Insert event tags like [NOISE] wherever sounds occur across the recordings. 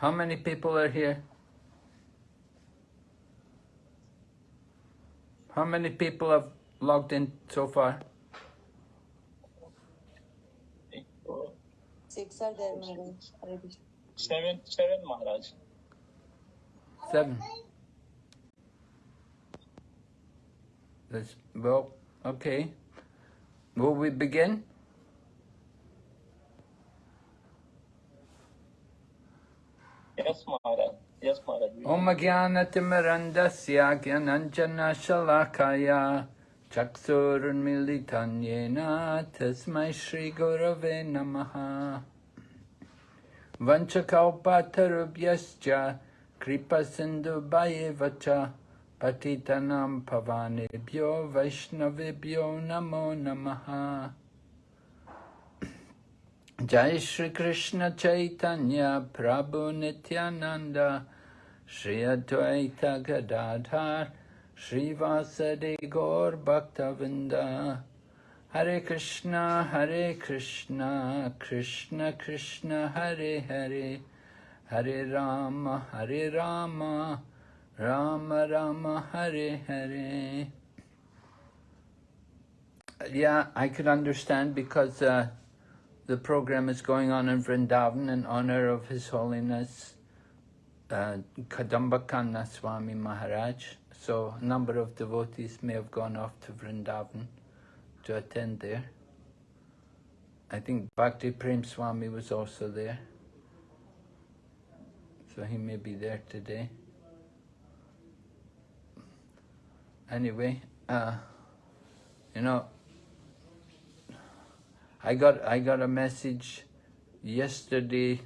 How many people are here? How many people have logged in so far? Six are there, Maharaj. Seven, seven, Maharaj. Seven. That's, well, okay. Will we begin? Om Jnanatimirandasya Jnananjana Shalakaya Chaksurunmilitanyena Tasmai Shri Gurave Namaha. Vanchakalpatarubhyascha Kripa Sindhu Jai Shri Krishna Chaitanya Prabhu Nityananda Shri Advaita Gadadhar Shri Vasadi Gaur Bhaktavinda. Hare Krishna Hare Krishna Krishna Krishna Hare Hare. Hare Rama Hare Rama Rama Rama Hare Hare. Yeah, I could understand because uh, the program is going on in Vrindavan in honor of His Holiness uh, Swami Maharaj. So a number of devotees may have gone off to Vrindavan to attend there. I think Bhakti Prem Swami was also there. So he may be there today. Anyway, uh, you know, I got I got a message yesterday,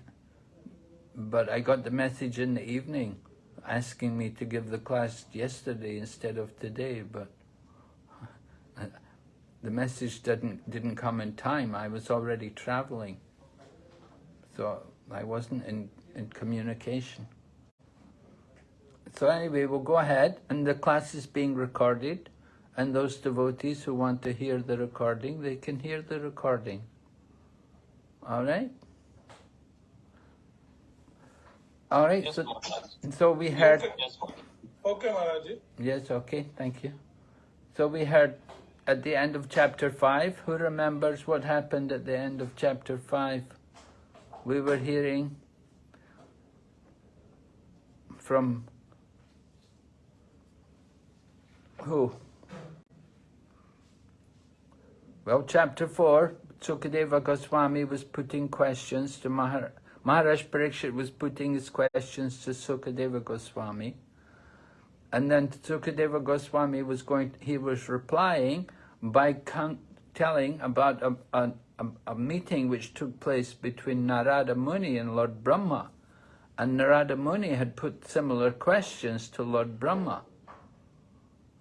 but I got the message in the evening asking me to give the class yesterday instead of today, but [LAUGHS] the message didn't didn't come in time. I was already traveling, so I wasn't in, in communication. So anyway, we'll go ahead, and the class is being recorded, and those devotees who want to hear the recording, they can hear the recording. All right? All right, Yes, so, so we heard... Yes, Okay, Maharaj. Yes, okay, thank you. So we heard at the end of chapter 5, who remembers what happened at the end of chapter 5? We were hearing from who? Well, chapter 4, Sukadeva Goswami was putting questions to Mahar Maharaj Parikshit was putting his questions to Sukadeva Goswami. And then Sukadeva Goswami was going, he was replying by telling about a, a, a, a meeting which took place between Narada Muni and Lord Brahma. And Narada Muni had put similar questions to Lord Brahma.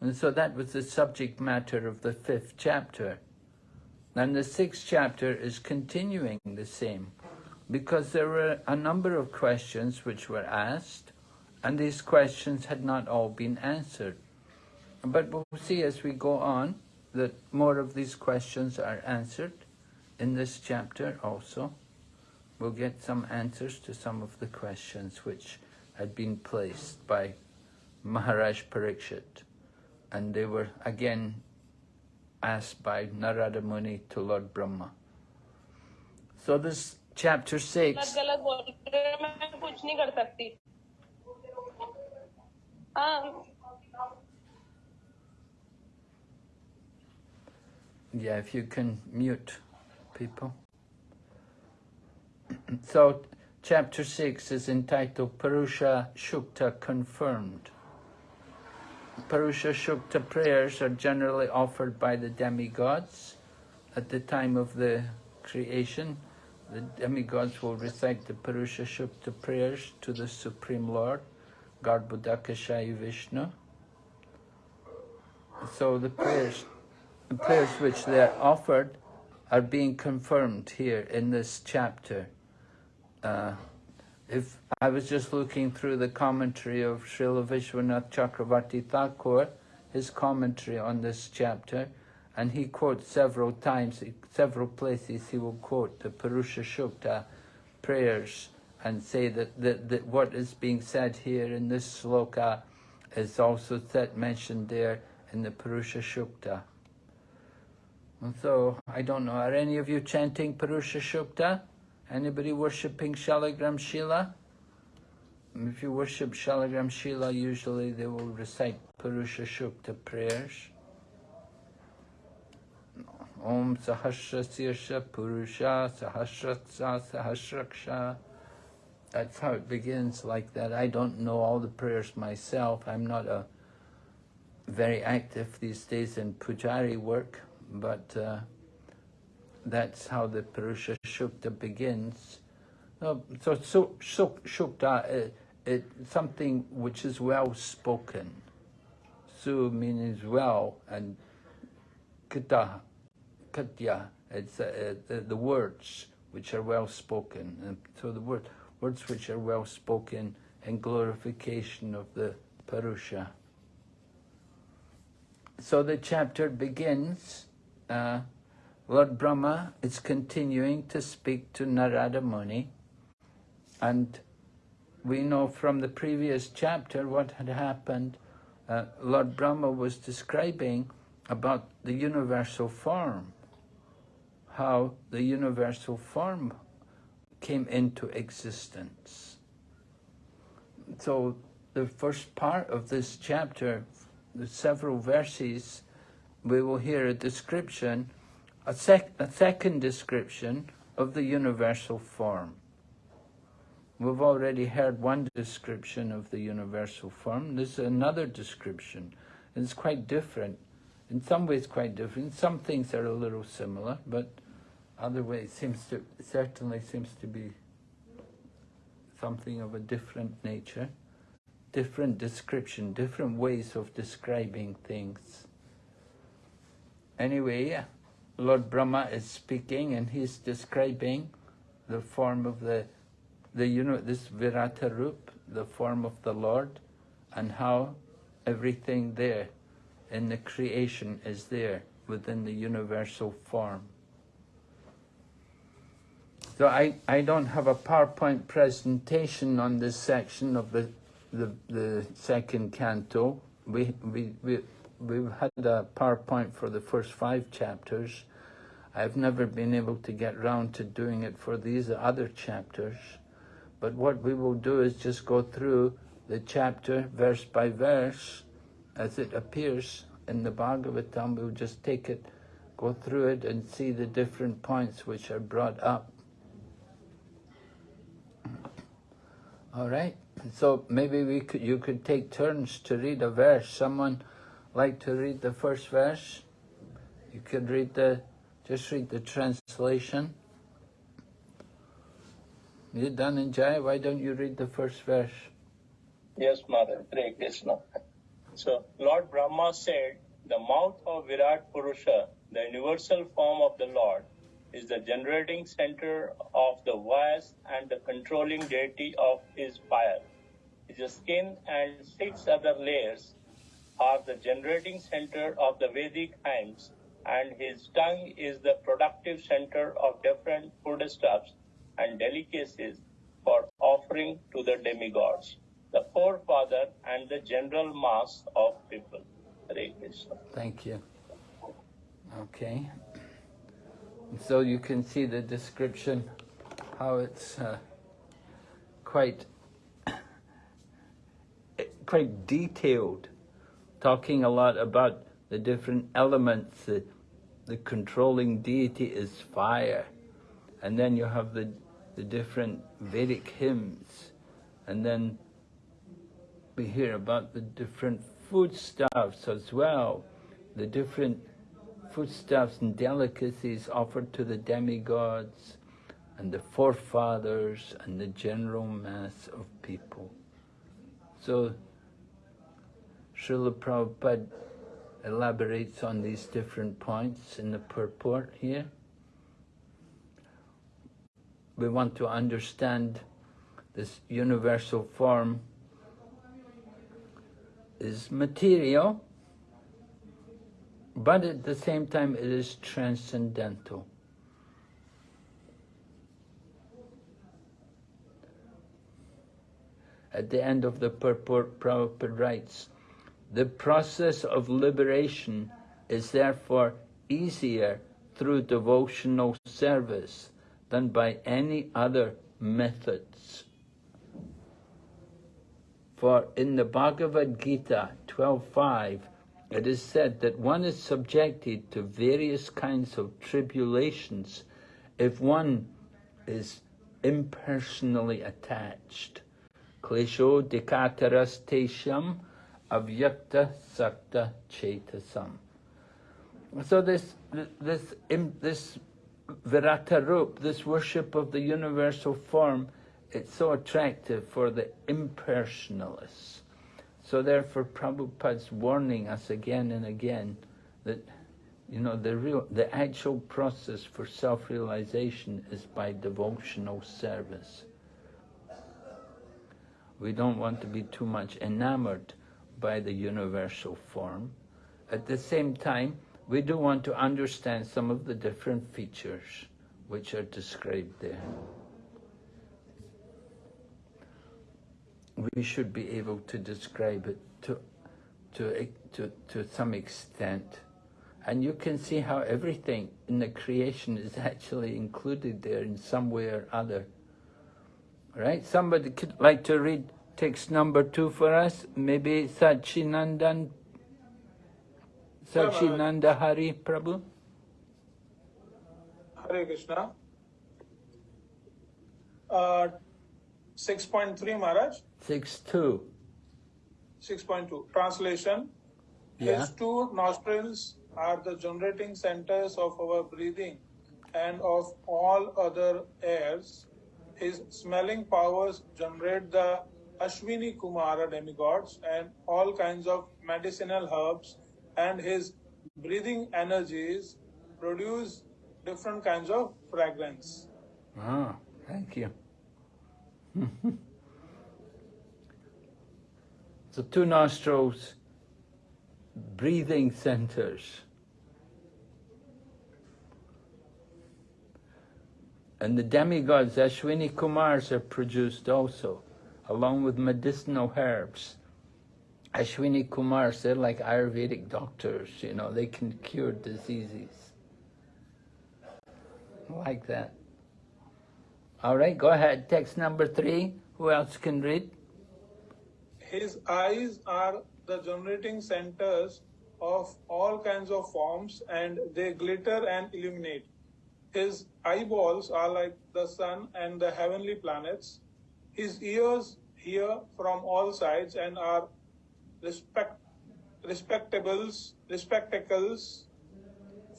And so that was the subject matter of the fifth chapter. And the sixth chapter is continuing the same, because there were a number of questions which were asked, and these questions had not all been answered. But we'll see as we go on that more of these questions are answered in this chapter also. We'll get some answers to some of the questions which had been placed by Maharaj Parikshit. And they were again asked by Narada Muni to Lord Brahma. So this chapter 6. Yeah, if you can mute people. [CLEARS THROAT] So chapter 6 is entitled Purusha Shukta Confirmed. Purusha Shukta prayers are generally offered by the demigods at the time of the creation. The demigods will recite the Purusha Shukta prayers to the Supreme Lord, Garbhodakashayi Vishnu. So the prayers, the prayers which they are offered are being confirmed here in this chapter. Uh, if I was just looking through the commentary of Srila Vishwanath Chakravarti Thakur, his commentary on this chapter, and he quotes several times, several places he will quote the Purusha Shukta prayers and say that, that, that what is being said here in this sloka is also set, mentioned there in the Purusha Shukta. And so, I don't know, are any of you chanting Purusha Shukta? Anybody worshipping Shalagram Shila? If you worship Shalagram Shila, usually they will recite Purusha Shukta prayers. Om Sahasra Sirsha Purusha Sahasratsa Sahasraksha. That's how it begins like that. I don't know all the prayers myself. I'm not a very active these days in pujari work, but uh, that's how the Purusha Shukta begins. No, so, so, so Shukta it, something which is well spoken. Su means well, and Kita, Katya, it's uh, the, the words which are well spoken. And so the word, words which are well spoken in glorification of the Purusha. So the chapter begins, uh, Lord Brahma is continuing to speak to Narada Muni, and we know from the previous chapter what had happened. Uh, Lord Brahma was describing about the universal form, how the universal form came into existence. So the first part of this chapter, the several verses, we will hear a description, a, sec a second description of the universal form. We've already heard one description of the universal form. This is another description. It's quite different. In some ways quite different. Some things are a little similar, but other ways seems to certainly seems to be something of a different nature. Different description, different ways of describing things. Anyway, Lord Brahma is speaking and he's describing the form of the the you know this Virata Rup, the form of the Lord, and how everything there in the creation is there within the universal form. So I, I don't have a PowerPoint presentation on this section of the the, the second canto. We, we, we, we've had a PowerPoint for the first five chapters. I've never been able to get round to doing it for these other chapters. But what we will do is just go through the chapter verse by verse as it appears in the Bhagavatam. We'll just take it, go through it and see the different points which are brought up. All right. So maybe we could, you could take turns to read a verse. Someone like to read the first verse? You could read the, just read the translation. You Dhananjay, why don't you read the first verse? Yes, Mother. Hare Krishna. So, Lord Brahma said, the mouth of Virat Purusha, the universal form of the Lord, is the generating center of the voice and the controlling deity of his fire. His skin and six other layers are the generating center of the Vedic hymns, and his tongue is the productive center of different foodstuffs and delicacies for offering to the demigods, the forefather and the general mass of people. Hare Krishna. Thank you. Okay. So you can see the description, how it's uh, quite [COUGHS] quite detailed, talking a lot about the different elements. The, the controlling deity is fire, and then you have the the different Vedic hymns, and then we hear about the different foodstuffs as well, the different foodstuffs and delicacies offered to the demigods and the forefathers and the general mass of people. So Srila Prabhupada elaborates on these different points in the purport here. We want to understand this universal form is material, but at the same time it is transcendental. at the end of the purport, Prabhupada writes, the process of liberation is therefore easier through devotional service than by any other methods. For in the Bhagavad Gita 12.5, it is said that one is subjected to various kinds of tribulations if one is impersonally attached. Klesho dekataras tesham avyakta sakta chetasam. So this this this virata rup, this worship of the universal form, it's so attractive for the impersonalists. So therefore Prabhupada's warning us again and again that you know the real the actual process for self-realization is by devotional service. We don't want to be too much enamored by the universal form. At the same time, we do want to understand some of the different features which are described there. We should be able to describe it to, to, to, to some extent. And you can see how everything in the creation is actually included there in some way or other. Right? Somebody could like to read text number two for us? Maybe Sachinandan Sachinanda Hari Prabhu? Hare Krishna. Uh, 6.3 Maharaj. 6.2. 6.2. Translation. Yeah. His two nostrils are the generating centers of our breathing and of all other airs. His smelling powers generate the Ashwini Kumara demigods and all kinds of medicinal herbs and his breathing energies produce different kinds of fragrance. Ah, thank you. [LAUGHS] so two nostrils, breathing centers. And the demigods, Ashwini Kumars, are produced also, along with medicinal herbs. Ashwini Kumars, they're like Ayurvedic doctors, you know, they can cure diseases. Like that. All right, go ahead. Text number three. Who else can read? His eyes are the generating centers of all kinds of forms and they glitter and illuminate. His eyeballs are like the sun and the heavenly planets. His ears hear from all sides and are respect, respectables, respectacles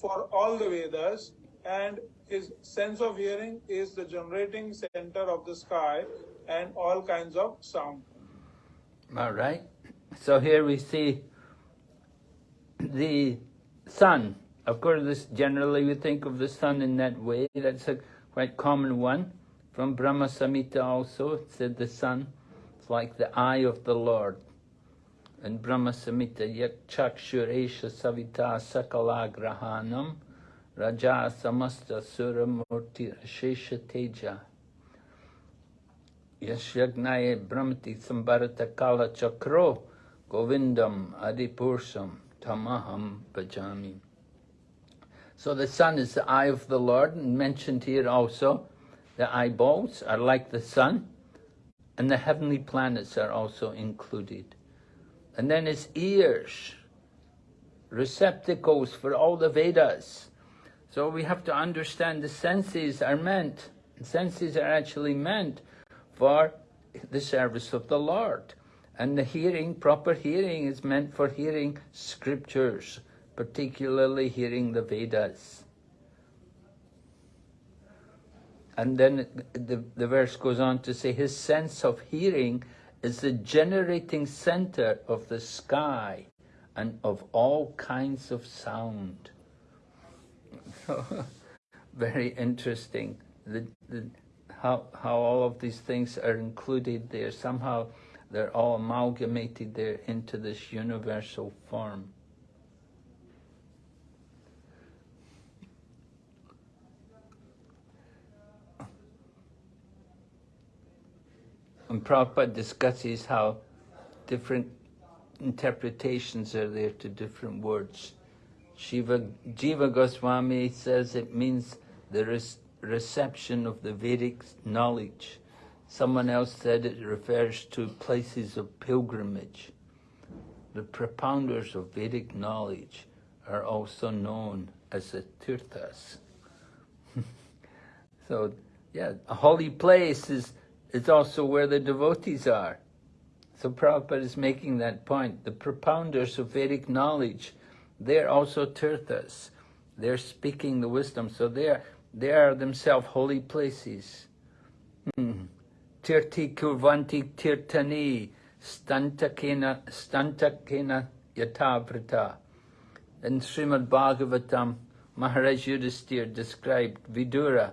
for all the Vedas, and his sense of hearing is the generating center of the sky and all kinds of sound. All right. So here we see the sun. Of course, this generally we think of the sun in that way. That's a quite common one. From Brahma Samhita also, it said the sun like the eye of the Lord. And Brahma Samhita, yak chakshuresha savita sakala grahanam raja samasta sura murti ashesha teja. Yashyagnaye bhramati sambharata kala chakro govindam adipurusham tamaham bhajami. So the sun is the eye of the Lord, and mentioned here also, the eyeballs are like the sun, and the heavenly planets are also included. And then his ears, receptacles for all the Vedas. So we have to understand the senses are meant, senses are actually meant for the service of the Lord. And the hearing, proper hearing, is meant for hearing scriptures, particularly hearing the Vedas. And then the, the verse goes on to say, his sense of hearing is the generating center of the sky and of all kinds of sound. [LAUGHS] Very interesting. The, the, how, how all of these things are included there. Somehow they're all amalgamated there into this universal form. And Prabhupada discusses how different interpretations are there to different words. Shiva, Jiva Goswami says it means the res- reception of the Vedic knowledge. Someone else said it refers to places of pilgrimage. The propounders of Vedic knowledge are also known as the Tirthas. [LAUGHS] so, yeah, a holy place is, is also where the devotees are. So Prabhupada is making that point. The propounders of Vedic knowledge, they're also Tirthas. They're speaking the wisdom. So they are, they are themselves holy places. Hmm. Tirti kurvanti tirtani stantakena stantakena yatavrata. In Srimad Bhagavatam, Maharaj Yudhisthira described Vidura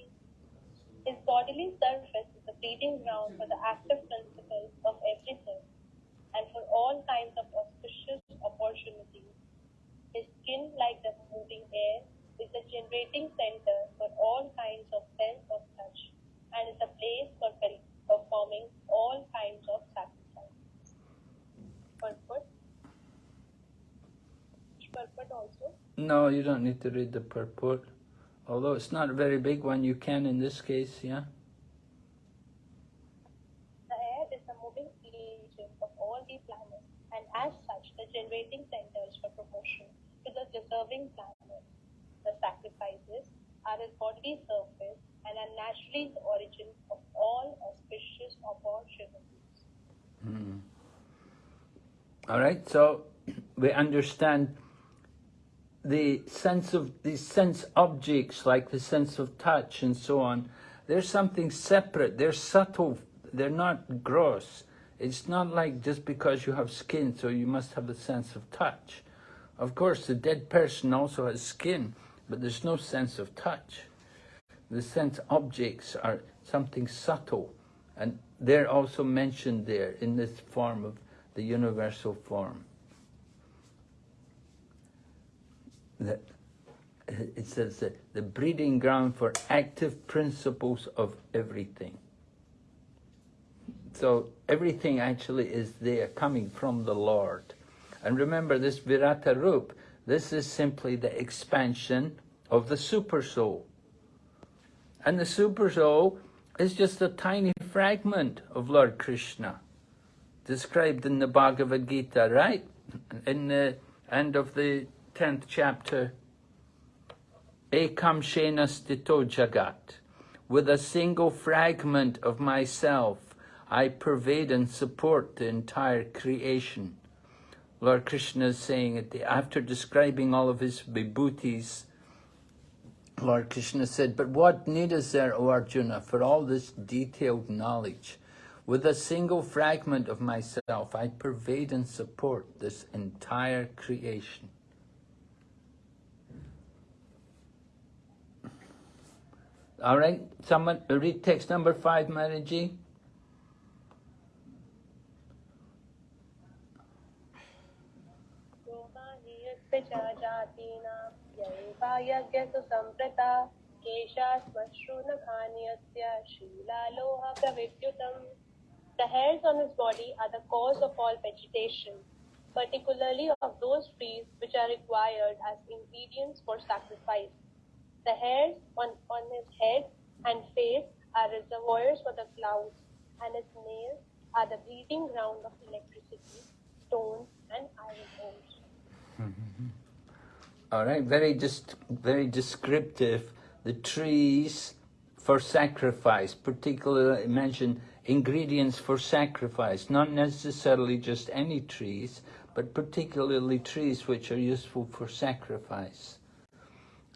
His bodily surface is the breeding ground for the active principles of everything and for all kinds of auspicious opportunities. His skin, like the moving air, is the generating center for all kinds of sense of touch and is a place for performing all kinds of sacrifices. Purport. Purport also. No, you don't need to read the purport. Although it's not a very big one, you can in this case, yeah? The air is the moving agent of all the planets, and as such, the generating centers for promotion to the deserving planets. The sacrifices are his bodily surface and are naturally the origin of all auspicious opportunities. Hmm. All right, so [CLEARS THROAT] we understand the sense of these sense objects like the sense of touch and so on. They're something separate. They're subtle. They're not gross. It's not like just because you have skin, so you must have a sense of touch. Of course, the dead person also has skin, but there's no sense of touch. The sense objects are something subtle, and they're also mentioned there in this form of the universal form. That uh, it says that the breeding ground for active principles of everything. So everything actually is there coming from the Lord. And remember this Virata Rup, this is simply the expansion of the super soul. And the super soul is just a tiny fragment of Lord Krishna, described in the Bhagavad Gita, right? In the end of the 10th chapter. Ekam Shena Stito Jagat. With a single fragment of myself, I pervade and support the entire creation. Lord Krishna is saying, at the, after describing all of his vibhutis, Lord Krishna said, but what need is there, O Arjuna, for all this detailed knowledge? With a single fragment of myself, I pervade and support this entire creation. All right, someone read text number five, Manaji. यज्ञसुसम्प्रता केशाश्मश्रूनखान्यस्य शीलालोहप्रविद्युतम् The hairs on his body are the cause of all vegetation, particularly of those trees which are required as ingredients for sacrifice. The hairs on, on his head and face are reservoirs for the clouds, and his nails are the breeding ground of electricity, stones, and iron ores. [LAUGHS] All right, very just very descriptive. The trees for sacrifice, particularly mention ingredients for sacrifice, not necessarily just any trees, but particularly trees which are useful for sacrifice.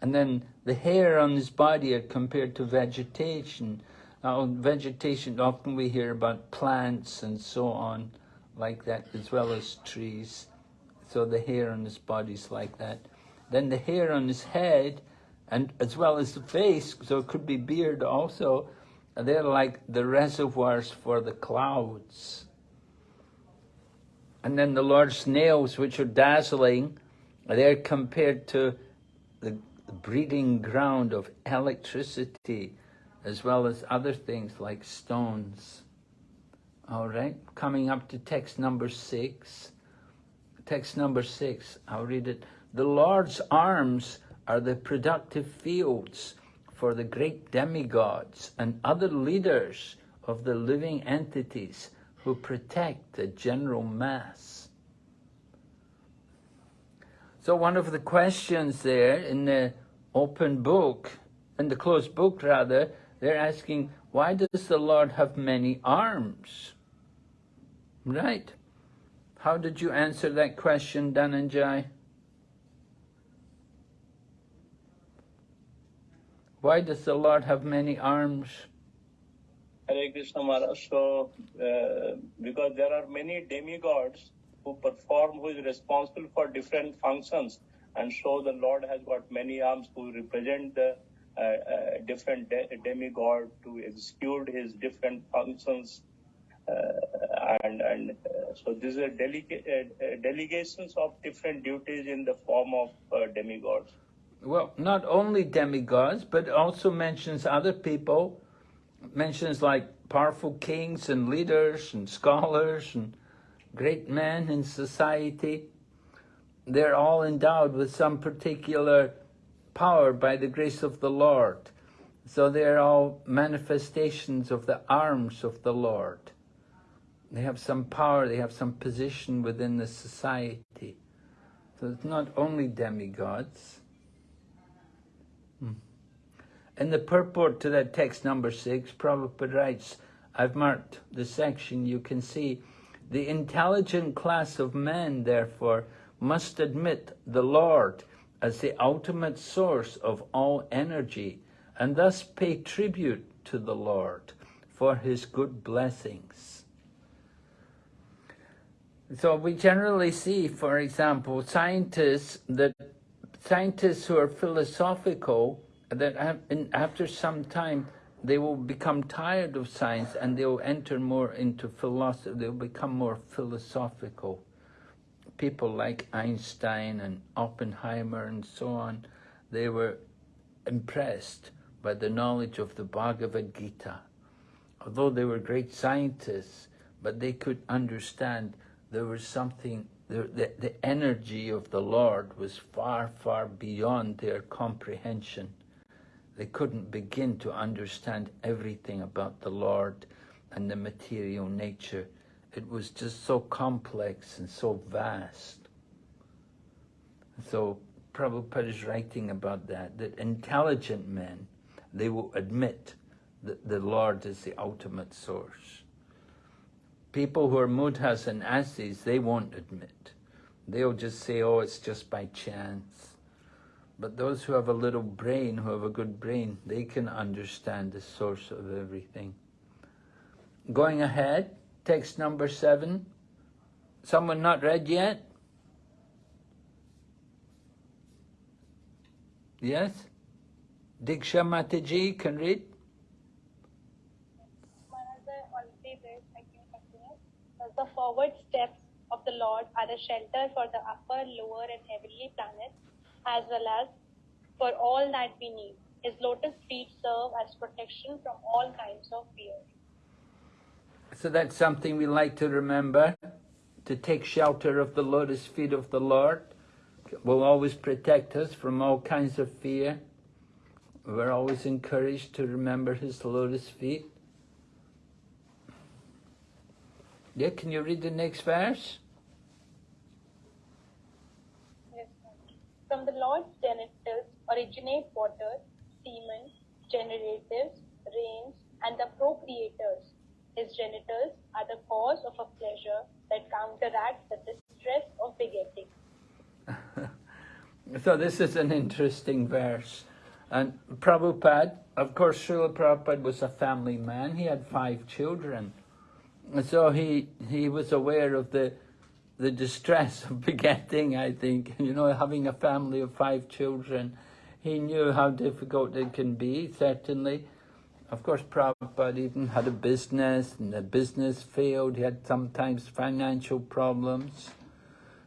And then the hair on his body are compared to vegetation. Now, vegetation, often we hear about plants and so on, like that, as well as trees. So the hair on his body is like that. Then the hair on his head, and as well as the face, so it could be beard also, they're like the reservoirs for the clouds. And then the Lord's nails, which are dazzling, they're compared to breeding ground of electricity, as well as other things like stones. All right, coming up to text number six. Text number six, I'll read it. The Lord's arms are the productive fields for the great demigods and other leaders of the living entities who protect the general mass. So one of the questions there in the open book, in the closed book rather, they're asking, why does the Lord have many arms? Right. How did you answer that question, Dhananjay? Why does the Lord have many arms? Hare Krishna Maharaj. So, uh, because there are many demigods who perform, who is responsible for different functions, and so the Lord has got many arms to represent the uh, uh, different de demigod to execute his different functions. Uh, and and uh, so these are delega uh, delegations of different duties in the form of uh, demigods. Well, not only demigods, but also mentions other people, mentions like powerful kings and leaders and scholars and great men in society. They're all endowed with some particular power by the grace of the Lord. So they're all manifestations of the arms of the Lord. They have some power, they have some position within the society. So it's not only demigods. Hmm. In the purport to that text number six, Prabhupada writes, I've marked the section, you can see, the intelligent class of men, therefore, must admit the Lord as the ultimate source of all energy, and thus pay tribute to the Lord for his good blessings. So we generally see, for example, scientists that scientists who are philosophical that after some time they will become tired of science and they will enter more into philosophy, they'll become more philosophical. People like Einstein and Oppenheimer and so on, they were impressed by the knowledge of the Bhagavad Gita. Although they were great scientists, but they could understand there was something, the, the, the energy of the Lord was far, far beyond their comprehension. They couldn't begin to understand everything about the Lord and the material nature. It was just so complex and so vast. So Prabhupada is writing about that, that intelligent men, they will admit that the Lord is the ultimate source. People who are mudhas and asis, they won't admit. They'll just say, oh, it's just by chance. But those who have a little brain, who have a good brain, they can understand the source of everything. Going ahead, text number seven. Someone not read yet? Yes? Diksha Mataji can read? The forward steps of the Lord are a shelter for the upper, lower and heavenly planets as well as for all that we need. His lotus feet serve as protection from all kinds of fear. So that's something we like to remember, to take shelter of the lotus feet of the Lord will always protect us from all kinds of fear. We're always encouraged to remember his lotus feet. Yeah, can you read the next verse? From the Lord's genitals originate water, semen, generatives, rains, and the procreators. His genitals are the cause of a pleasure that counteracts the distress of begetting. [LAUGHS] so this is an interesting verse. And Prabhupada, of course, Srila Prabhupada was a family man. He had five children. So he he was aware of the the distress [LAUGHS] of begetting, I think, you know, having a family of five children. He knew how difficult it can be, certainly. Of course, Prabhupada even had a business, and the business failed. He had sometimes financial problems.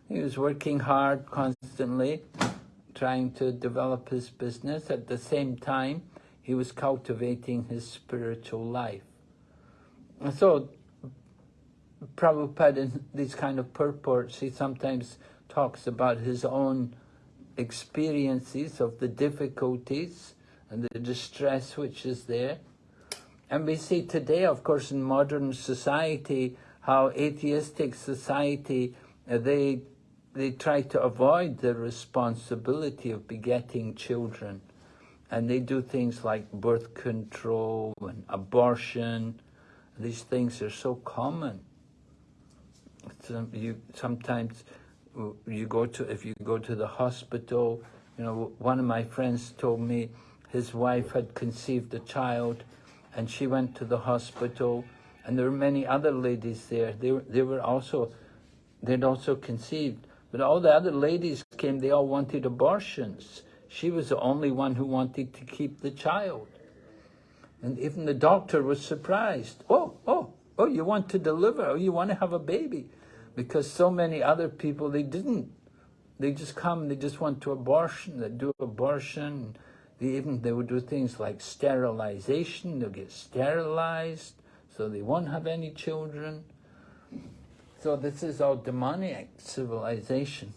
He was working hard constantly, trying to develop his business. At the same time, he was cultivating his spiritual life. So, Prabhupada, in these kind of purports, he sometimes talks about his own experiences of the difficulties and the distress which is there. And we see today, of course, in modern society, how atheistic society, uh, they, they try to avoid the responsibility of begetting children. And they do things like birth control and abortion. These things are so common. Some, you, sometimes you go to, if you go to the hospital, you know, one of my friends told me his wife had conceived a child and she went to the hospital and there were many other ladies there. They were, they were also, they'd also conceived. But all the other ladies came, they all wanted abortions. She was the only one who wanted to keep the child. And even the doctor was surprised. Oh, oh, oh, you want to deliver, oh, you want to have a baby. Because so many other people, they didn't. They just come, they just want to abortion, they do abortion. They even, they would do things like sterilization, they'll get sterilized, so they won't have any children. So this is all demoniac civilization.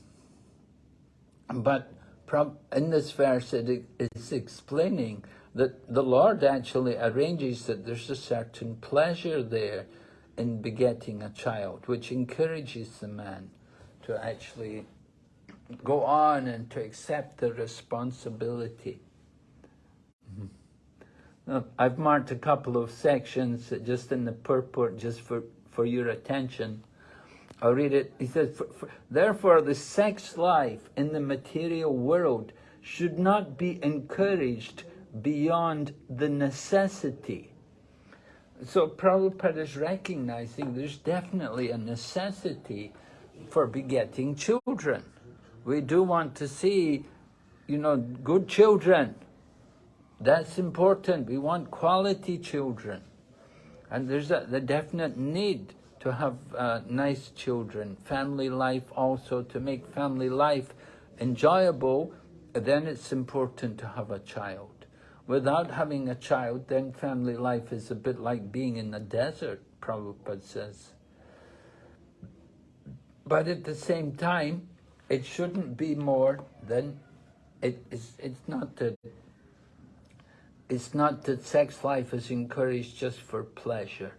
But in this verse it is explaining that the Lord actually arranges that there's a certain pleasure there in begetting a child, which encourages the man to actually go on and to accept the responsibility. Mm -hmm. now, I've marked a couple of sections just in the purport, just for, for your attention. I'll read it. He says, for, for, Therefore, the sex life in the material world should not be encouraged beyond the necessity so Prabhupada is recognizing there's definitely a necessity for begetting children. We do want to see, you know, good children. That's important. We want quality children. And there's a the definite need to have uh, nice children. Family life also, to make family life enjoyable, then it's important to have a child. Without having a child, then family life is a bit like being in the desert, Prabhupada says. But at the same time, it shouldn't be more than, it's, it's not that it's not that sex life is encouraged just for pleasure.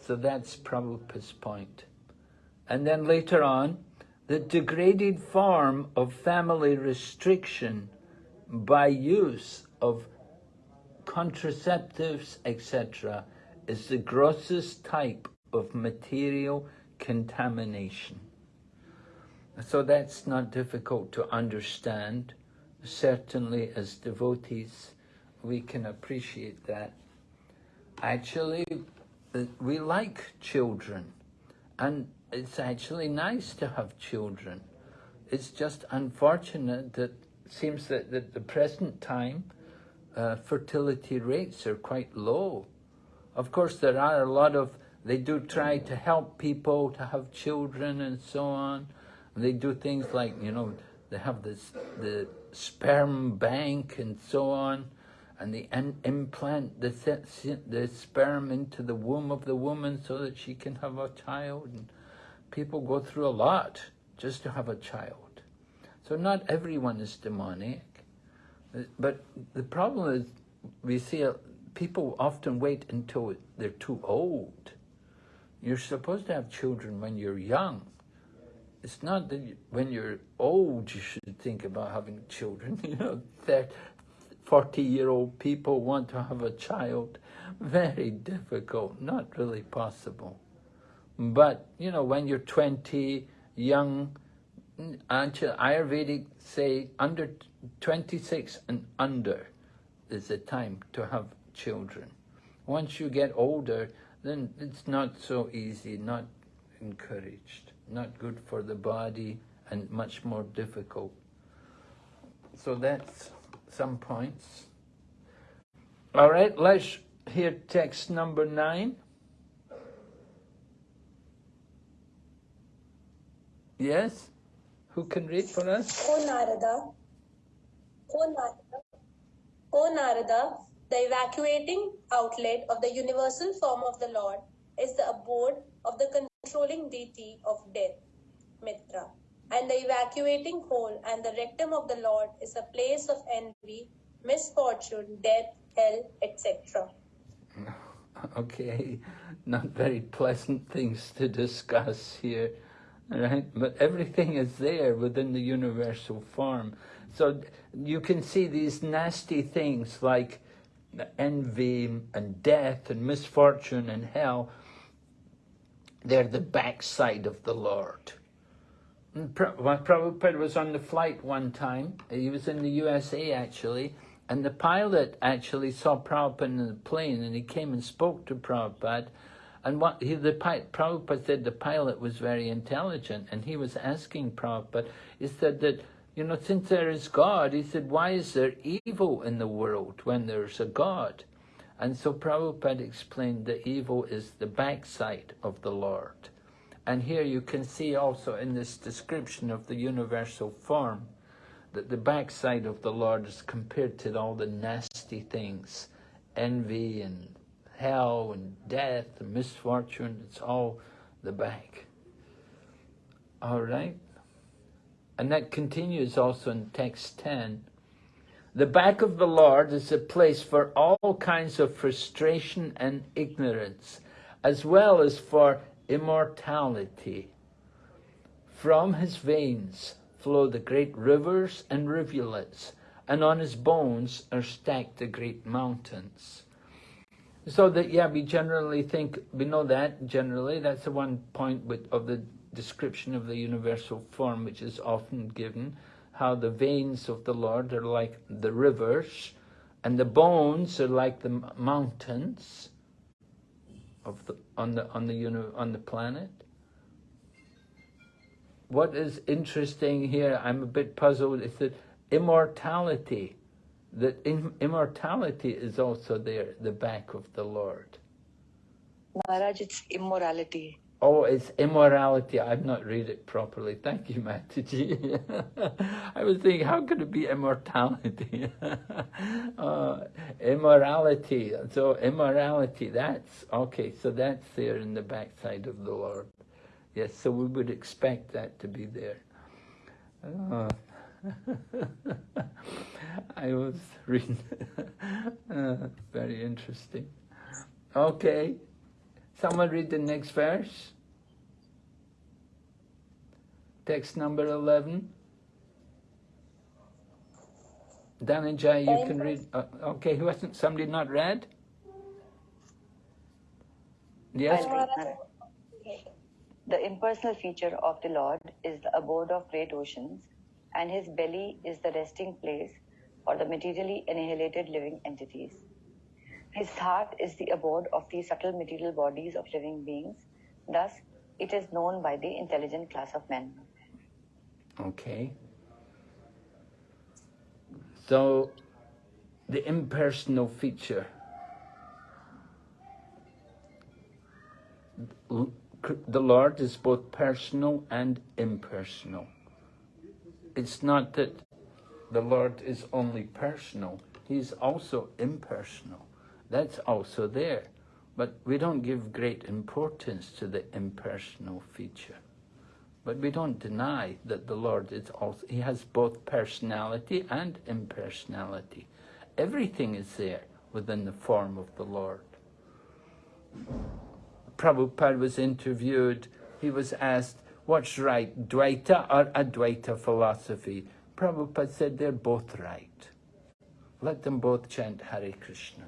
So that's Prabhupada's point. And then later on, the degraded form of family restriction by use of contraceptives, etc., is the grossest type of material contamination. So that's not difficult to understand. Certainly as devotees, we can appreciate that. Actually, we like children, and it's actually nice to have children. It's just unfortunate that it seems that at the present time, uh, fertility rates are quite low. Of course, there are a lot of, they do try to help people to have children and so on. And they do things like, you know, they have this, the sperm bank and so on, and they implant the, the sperm into the womb of the woman so that she can have a child. And people go through a lot just to have a child. So not everyone is demonic. But the problem is, we see people often wait until they're too old. You're supposed to have children when you're young. It's not that you, when you're old you should think about having children. [LAUGHS] You know, that 40-year-old people want to have a child. Very difficult, not really possible. But, you know, when you're 20, young, Ayurvedic say under 26 and under is the time to have children. Once you get older, then it's not so easy, not encouraged, not good for the body, and much more difficult. So that's some points. All right, let's hear text number nine. Yes? Who can read for us? O Narada, O Narada, the evacuating outlet of the universal form of the Lord is the abode of the controlling deity of death, Mitra. And the evacuating hole and the rectum of the Lord is a place of envy, misfortune, death, hell, etc. [LAUGHS] Okay, not very pleasant things to discuss here, right? But everything is there within the universal form. So you can see these nasty things like envy and death and misfortune and hell. They're the backside of the Lord. And Pra- Prabhupada was on the flight one time. He was in the USA actually, and the pilot actually saw Prabhupada in the plane, and he came and spoke to Prabhupada. And what he, the Prabhupada said, the pilot was very intelligent, and he was asking Prabhupada. He said that you know, since there is God, he said, why is there evil in the world when there's a God? And so Prabhupada explained that evil is the backside of the Lord. And here you can see also in this description of the universal form that the backside of the Lord is compared to all the nasty things, envy and hell and death and misfortune, it's all the back. All right? And that continues also in text 10. The back of the Lord is a place for all kinds of frustration and ignorance, as well as for immortality. From his veins flow the great rivers and rivulets, and on his bones are stacked the great mountains. So that, yeah, we generally think, we know that generally, that's the one point with, of the description of the universal form which is often given, how the veins of the Lord are like the rivers, and the bones are like the mountains of the on the on the on the planet. What is interesting here, I'm a bit puzzled, is that immortality, that immortality is also there, the back of the Lord. Maharaj, it's immorality. Oh, it's immorality. I've not read it properly. Thank you, Mataji. [LAUGHS] I was thinking, how could it be immortality? [LAUGHS] uh, immorality. So immorality, that's, okay, so that's there in the backside of the Lord. Yes, so we would expect that to be there. Uh, [LAUGHS] I was reading, [LAUGHS] uh, very interesting. Okay. Someone read the next verse. Text number 11. Dhananjay, you can read. Uh, okay, who hasn't, somebody not read? Yes? I'll read, Maharaj. The impersonal feature of the Lord is the abode of great oceans, and his belly is the resting place for the materially annihilated living entities. His heart is the abode of the subtle material bodies of living beings. Thus, it is known by the intelligent class of men. Okay. So, the impersonal feature. The Lord is both personal and impersonal. It's not that the Lord is only personal, He's also impersonal. That's also there. But we don't give great importance to the impersonal feature. But we don't deny that the Lord is also, He has both personality and impersonality. Everything is there within the form of the Lord. Prabhupada was interviewed, he was asked, what's right, Dvaita or Advaita philosophy? Prabhupada said they're both right. Let them both chant Hare Krishna.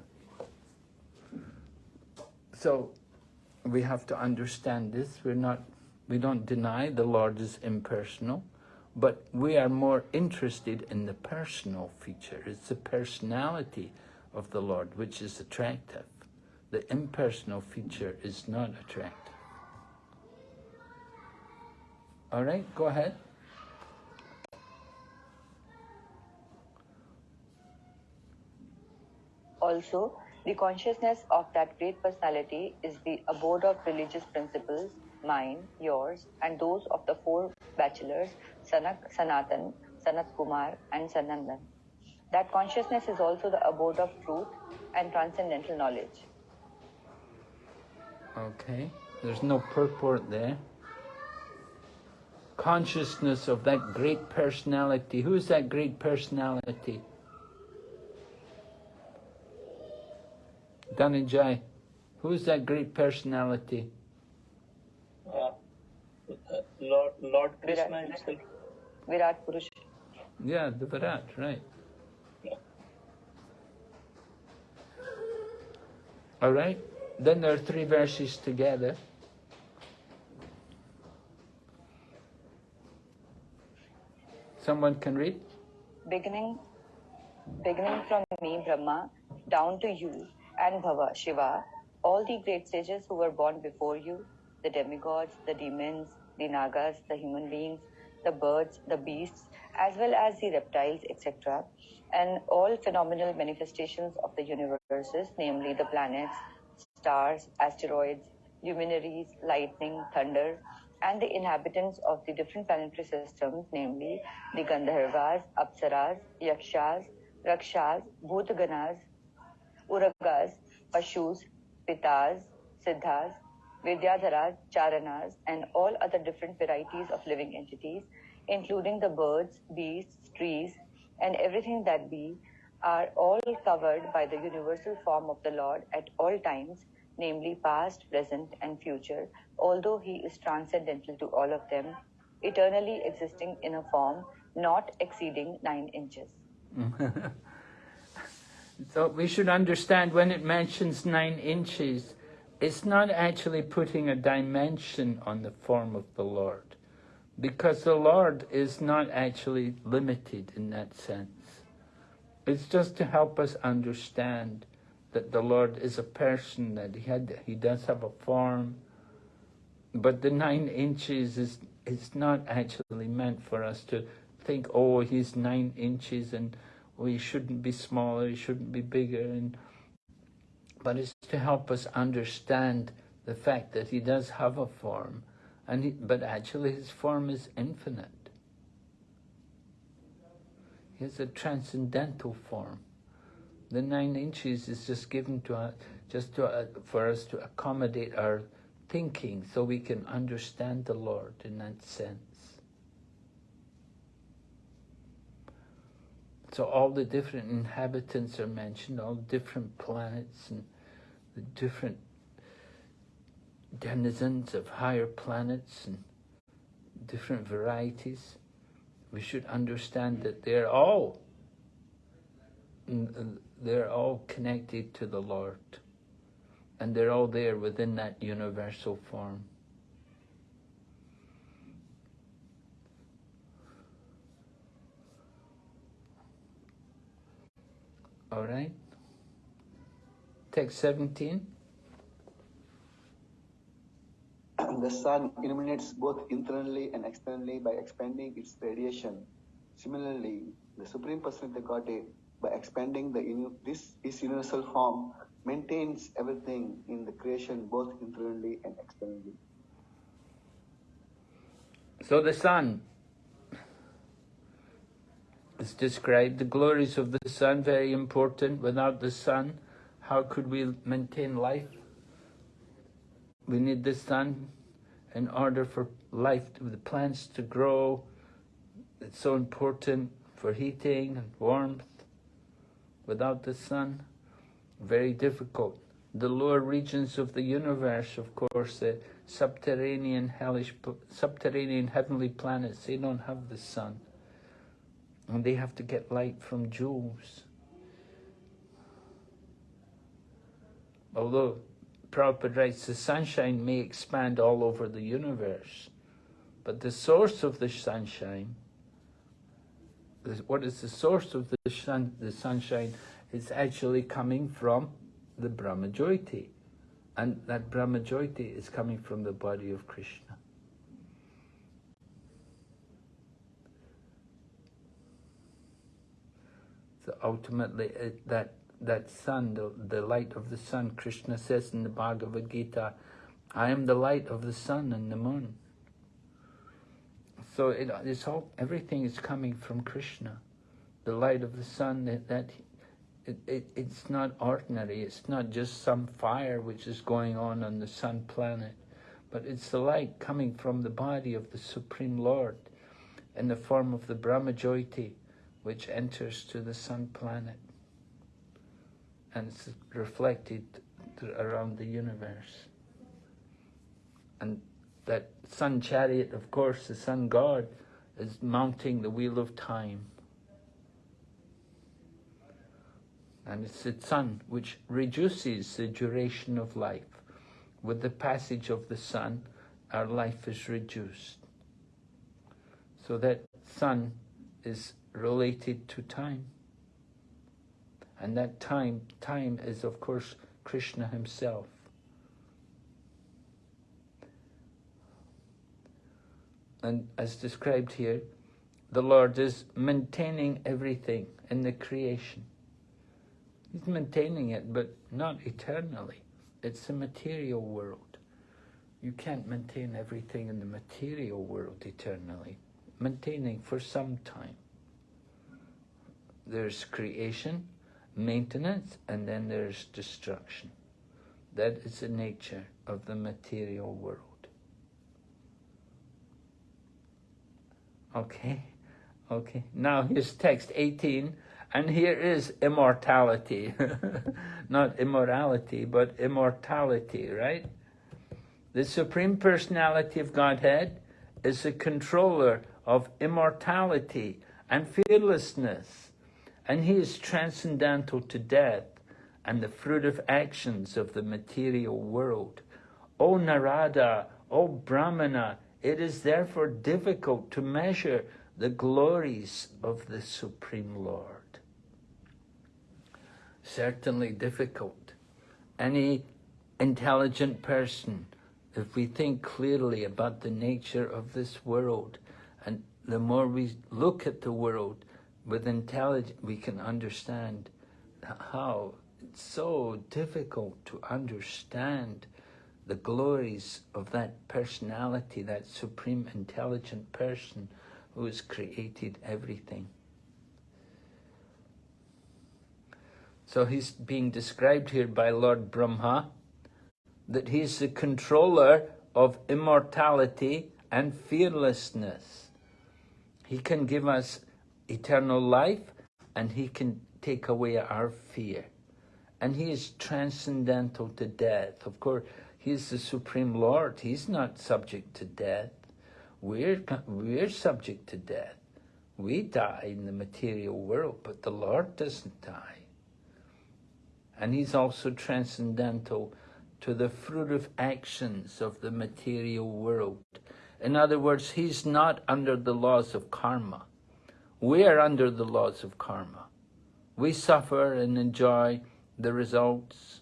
So we have to understand this. We're not, we don't deny the Lord is impersonal, but we are more interested in the personal feature. It's the personality of the Lord which is attractive. the impersonal feature is not attractive. All right, go ahead. Also, the consciousness of that great personality is the abode of religious principles, mine, yours, and those of the four bachelors, Sanak, Sanatan, Sanat Kumar, and Sanandan. That consciousness is also the abode of truth and transcendental knowledge. Okay, there's no purport there. Consciousness of that great personality. Who's that great personality? Dhananjay, who's that great personality? Uh, Lord, Lord Krishna Virat. himself. Virat Purush. Yeah, the Virat, right. Yeah. All right, then there are three verses together. Someone can read? beginning beginning from me brahma down to you and bhava shiva all the great sages who were born before you the demigods the demons the nagas the human beings the birds the beasts as well as the reptiles etc and all phenomenal manifestations of the universes namely the planets stars asteroids luminaries lightning thunder and the inhabitants of the different planetary systems, namely the Gandharvas, Apsaras, Yakshas, Rakshas, Bhutaganas, Uragas, Pashus, Pitas, Siddhas, Vidyadharas, Charanas, and all other different varieties of living entities, including the birds, beasts, trees, and everything that be, are all covered by the universal form of the Lord at all times, namely past, present, and future, although he is transcendental to all of them, eternally existing in a form not exceeding nine inches. [LAUGHS] So we should understand when it mentions nine inches, it's not actually putting a dimension on the form of the Lord, because the Lord is not actually limited in that sense. It's just to help us understand that the Lord is a person, that he had, he does have a form, but the nine inches is is not actually meant for us to think, oh, he's nine inches and we shouldn't be smaller, he shouldn't be bigger, and but it's to help us understand the fact that he does have a form, and he, but actually his form is infinite. He has a transcendental form. The nine inches is just given to us, just to, uh, for us to accommodate our thinking, so we can understand the Lord in that sense. So all the different inhabitants are mentioned, all different planets and the different denizens of higher planets and different varieties. We should understand that they're all uh, they're all connected to the Lord. And they're all there within that universal form. All right. Text 17. The sun illuminates both internally and externally by expanding its radiation. Similarly, the Supreme Personality of the Godhead, by expanding the this his universal form, maintains everything in the creation both internally and externally. So the sun is described, the glories of the sun, very important. Without the sun, how could we maintain life? We need the sun in order for life, the plants to grow. It's so important for heating and warmth. Without the sun, very difficult. The lower regions of the universe, of course, the subterranean hellish, subterranean heavenly planets, they don't have the sun. And they have to get light from jewels. Although Prabhupada writes the sunshine may expand all over the universe, but the source of the sunshine, what is the source of the, sun, the sunshine, is actually coming from the Brahma Jyoti, And that Brahmajyoti is coming from the body of Krishna. So ultimately, it, that that sun, the, the light of the sun, Krishna says in the Bhagavad Gita, I am the light of the sun and the moon. So it, it's all, everything is coming from Krishna. The light of the sun, that, that it, it, it's not ordinary. It's not just some fire which is going on on the sun planet, but it's the light coming from the body of the Supreme Lord in the form of the Brahmajyoti, which enters to the sun planet and it's reflected around the universe. And that sun chariot, of course, the sun god, is mounting the wheel of time. And it's the sun which reduces the duration of life. With the passage of the sun, our life is reduced. So that sun is related to time. And that time, time is of course Krishna himself. And as described here, the Lord is maintaining everything in the creation. He's maintaining it, but not eternally. It's the material world. You can't maintain everything in the material world eternally. Maintaining for some time. There's creation, maintenance, and then there's destruction. That is the nature of the material world. Okay, okay. Now here's text 18, and here is immortality. [LAUGHS] Not immorality, but immortality, right? The Supreme Personality of Godhead is the controller of immortality and fearlessness and he is transcendental to death and the fruit of actions of the material world. O Narada, O Brahmana, it is therefore difficult to measure the glories of the Supreme Lord. Certainly difficult. Any intelligent person, if we think clearly about the nature of this world, and the more we look at the world, with intelligence, we can understand how it's so difficult to understand the glories of that personality, that supreme intelligent person who has created everything. So he's being described here by Lord Brahma, that he's the controller of immortality and fearlessness. He can give us eternal life and he can take away our fear. And he is transcendental to death. Of course, he is the Supreme Lord. He's not subject to death. We're, we're subject to death. We die in the material world, but the Lord doesn't die. And he's also transcendental to the fruit of actions of the material world. In other words, he's not under the laws of karma. We are under the laws of karma. We suffer and enjoy the results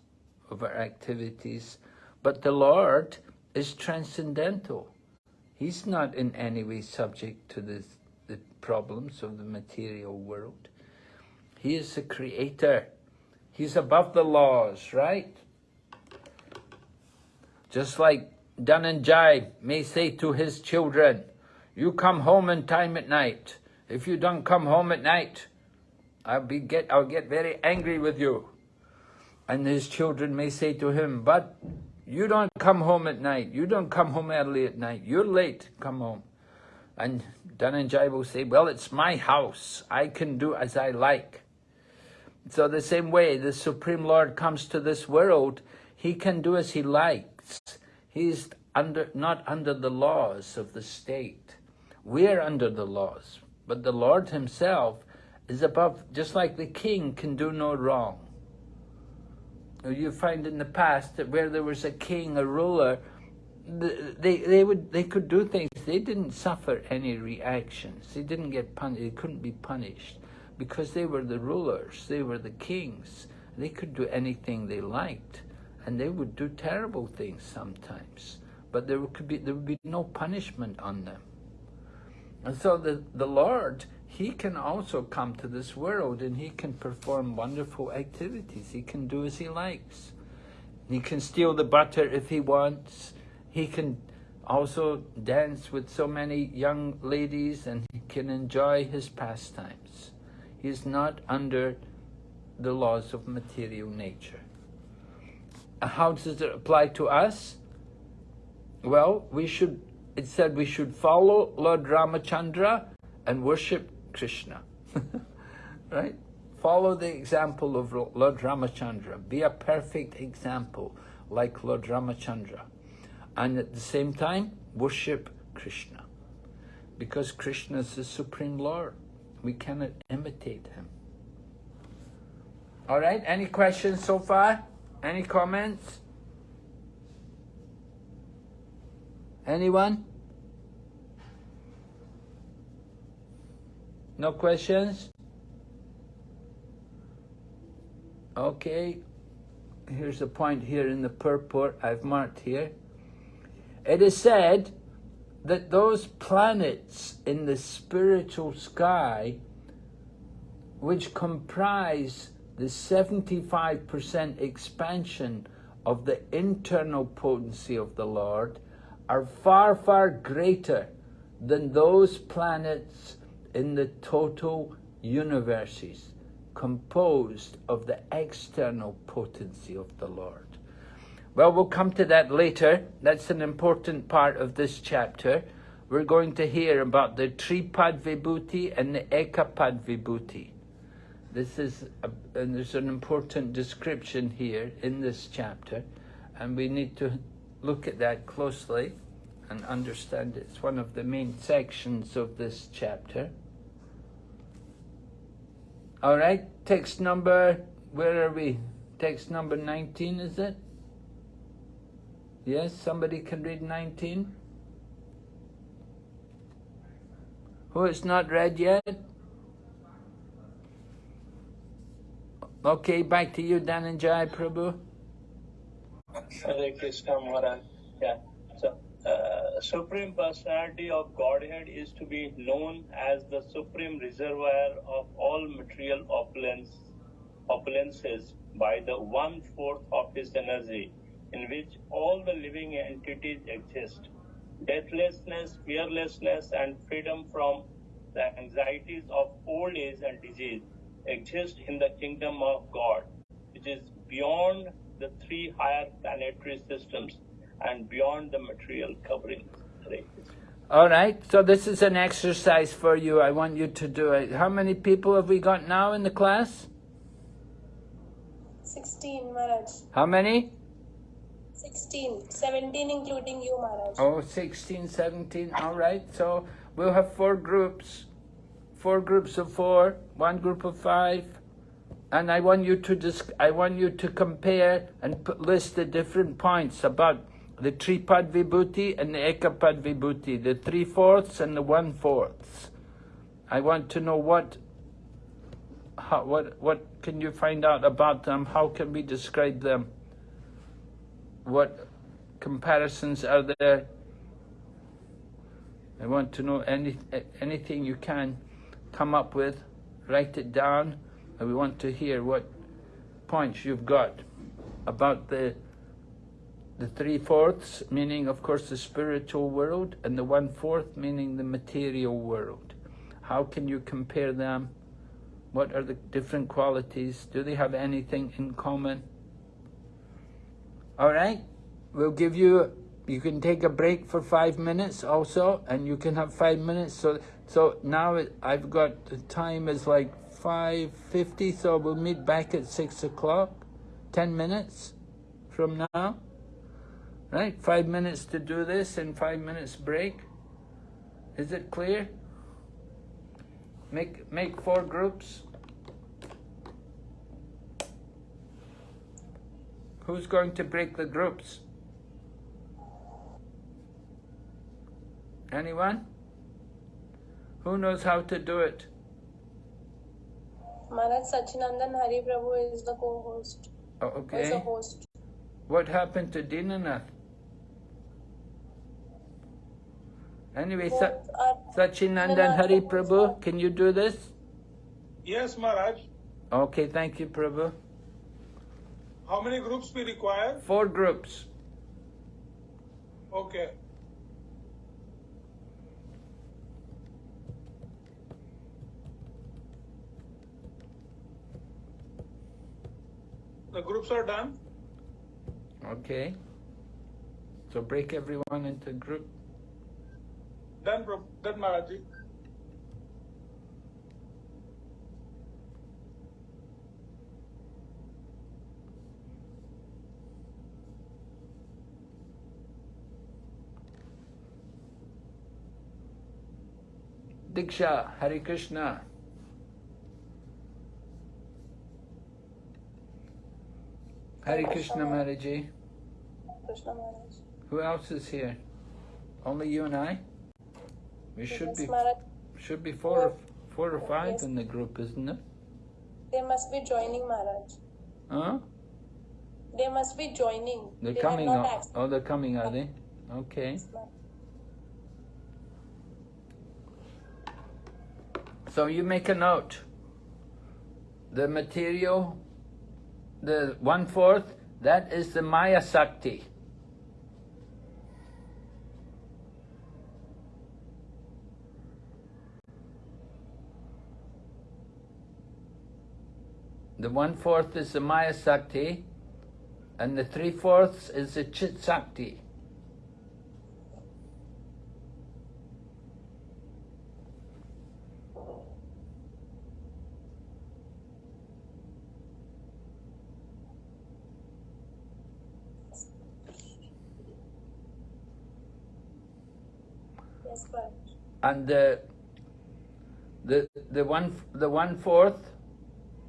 of our activities, but the Lord is transcendental. He's not in any way subject to this, the problems of the material world. He is the creator. He's above the laws, right? Just like Dhananjay may say to his children, you come home in time at night. If you don't come home at night, I'll be get I'll get very angry with you. And his children may say to him, but you don't come home at night. You don't come home early at night. You're late. Come home. And Dhananjay will say, well, it's my house. I can do as I like. So the same way, the Supreme Lord comes to this world, he can do as he likes. He's under, not under the laws of the state. We're under the laws. But the Lord himself is above, just like the king can do no wrong. You find in the past that where there was a king, a ruler, they, they, would, they could do things. They didn't suffer any reactions. They didn't get punished. They couldn't be punished because they were the rulers. They were the kings. They could do anything they liked. and they would do terrible things sometimes, but there could be there would be no punishment on them. And so the, the Lord, He can also come to this world and He can perform wonderful activities. He can do as He likes. He can steal the butter if He wants. He can also dance with so many young ladies and He can enjoy His pastimes. Is not under the laws of material nature. How does it apply to us? Well, we should, it said we should follow Lord Ramachandra and worship Krishna. [LAUGHS] right? Follow the example of Lord Ramachandra. Be a perfect example like Lord Ramachandra. And at the same time, worship Krishna. Because Krishna is the Supreme Lord. We cannot imitate him. All right, any questions so far? Any comments? Anyone? No questions? Okay, here's a point here in the purport I've marked here. It is said that those planets in the spiritual sky which comprise the 75% expansion of the internal potency of the Lord are far, far greater than those planets in the total universes composed of the external potency of the Lord. Well, we'll come to that later. That's an important part of this chapter. We're going to hear about the Tripad Vibhuti and the Ekapad Vibhuti. This is, a, and there's an important description here in this chapter, and we need to look at that closely and understand it. It's one of the main sections of this chapter. All right, text number, where are we? Text number 19, is it? Yes, somebody can read 19? Who is not read yet? Okay, back to you, Dhananjay Prabhu. Hare Krishna Maharaj. Yeah. So, uh, Supreme Personality of Godhead is to be known as the supreme reservoir of all material opulence, opulences by the one fourth of His energy, in which all the living entities exist. Deathlessness, fearlessness, and freedom from the anxieties of old age and disease exist in the kingdom of God, which is beyond the three higher planetary systems and beyond the material covering. All right, so this is an exercise for you. I want you to do it. How many people have we got now in the class? 16, Maharaj. How many? 16. 17 including you, Maharaj. Oh, 16, 17. All right, so we'll have four groups. Four groups of four, one group of five. And I want you to just, I want you to compare and put, list the different points about the Tripad Vibhuti and the Ekapad Vibhuti, the three-fourths and the one-fourths. I want to know what, how, what, what can you find out about them? How can we describe them? What comparisons are there? I want to know any, anything you can come up with, write it down, and we want to hear what points you've got about the the three-fourths, meaning, of course, the spiritual world, and the one-fourth, meaning the material world. How can you compare them? What are the different qualities? Do they have anything in common? All right, we'll give you, you can take a break for five minutes also, and you can have five minutes. So, so now I've got, the time is like 5.50, so we'll meet back at six o'clock, 10 minutes from now. Right, five minutes to do this and five minutes break. Is it clear? Make, make four groups. Who's going to break the groups? Anyone? Who knows how to do it? Maharaj Sachinandan Hari Prabhu is the co-host. Oh, Is the host. What happened to Dinanath? Anyway, Sa- are Sachinandan Hari and Prabhu, can you do this? Yes, Maharaj. Okay, thank you, Prabhu. How many groups we require? Four groups. Okay. The groups are done. Okay. So break everyone into group. Done, done, Maharaj. Diksha, Hare Krishna. Hare Krishna Maharaji. Krishna Maharaj. Who else is here? Only you and I? We should Yes, be Maharaj. should be four or four or five Yes. in the group, isn't it? They must be joining Maharaj. Huh? They must be joining. They're they coming have not out. access. Oh, they're coming, are they? Okay. So you make a note. The material, the one fourth, that is the Maya Sakti. The one fourth is the Maya Sakti, and the three fourths is the Chit Sakti. Yes, Maharaj. And the the the one the one fourth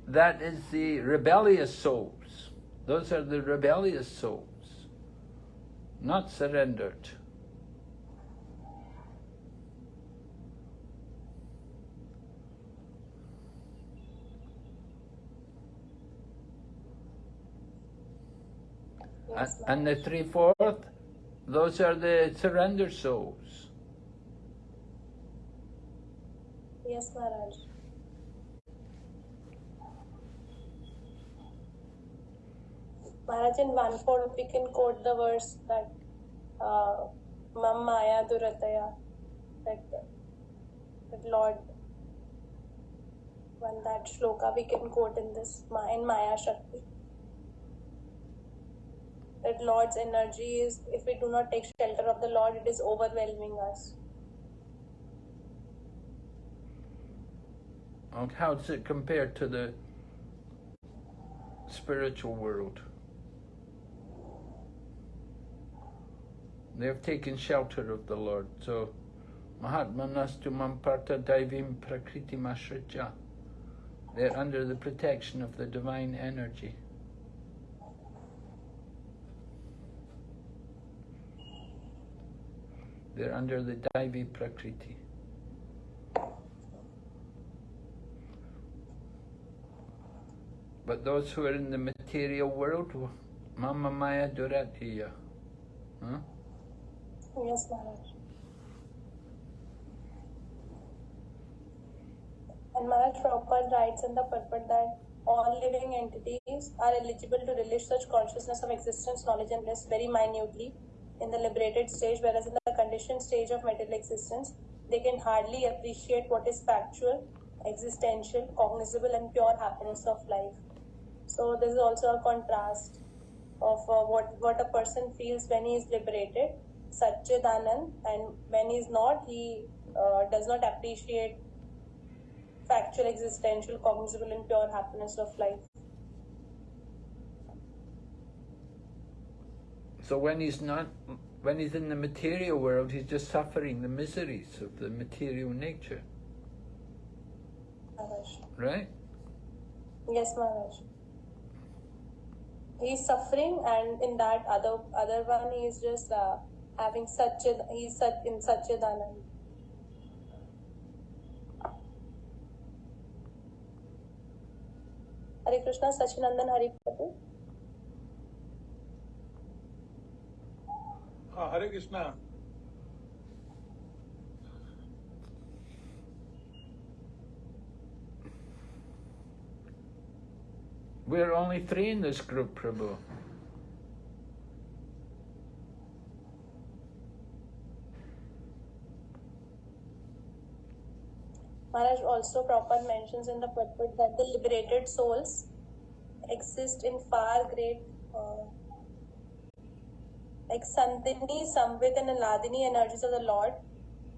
that is the rebellious souls. Those are the rebellious souls. Not surrendered. And, the three fourth those are the surrendered souls Yes, Maharaj. Maharaj, in one fourth, we can quote the verse that uh, Mam Maya Durataya, that, that Lord, one that shloka we can quote in this, in Maya Shakti. That Lord's energy is, if we do not take shelter of the Lord, it is overwhelming us. Okay, how does it compare to the spiritual world? They have taken shelter of the Lord. So, Mahatma Nastu Mamparta Daivim Prakriti Mashritya. They're under the protection of the divine energy. They're under the Daivi Prakriti. But those who are in the material world, Mama Maya Duratyaya. Huh? Yes, Maharaj. And Maharaj Prabhupada writes in the purport that all living entities are eligible to relish such consciousness of existence, knowledge, and bliss very minutely in the liberated stage, whereas in the conditioned stage of material existence, they can hardly appreciate what is factual, existential, cognizable, and pure happiness of life. So, this is also a contrast of uh, what, what a person feels when he is liberated, Satchidanand, and when he is not, he uh, does not appreciate factual, existential, cognizable, and pure happiness of life. So when he's not, when he's in the material world, he's just suffering the miseries of the material nature, Maharaj. right? Yes, Maharaj. He is suffering, and in that other other one, he is just uh, having such a he is such in such a dhanam. Krishna Krishna, Sachinandan Hari Prabhu. Uh, Hare Krishna. We're only three in this group, Prabhu. Maharaj also Prabhupada mentions in the purport that the liberated souls exist in far great, uh, like Sandhini, Samvit, and Hladini energies of the Lord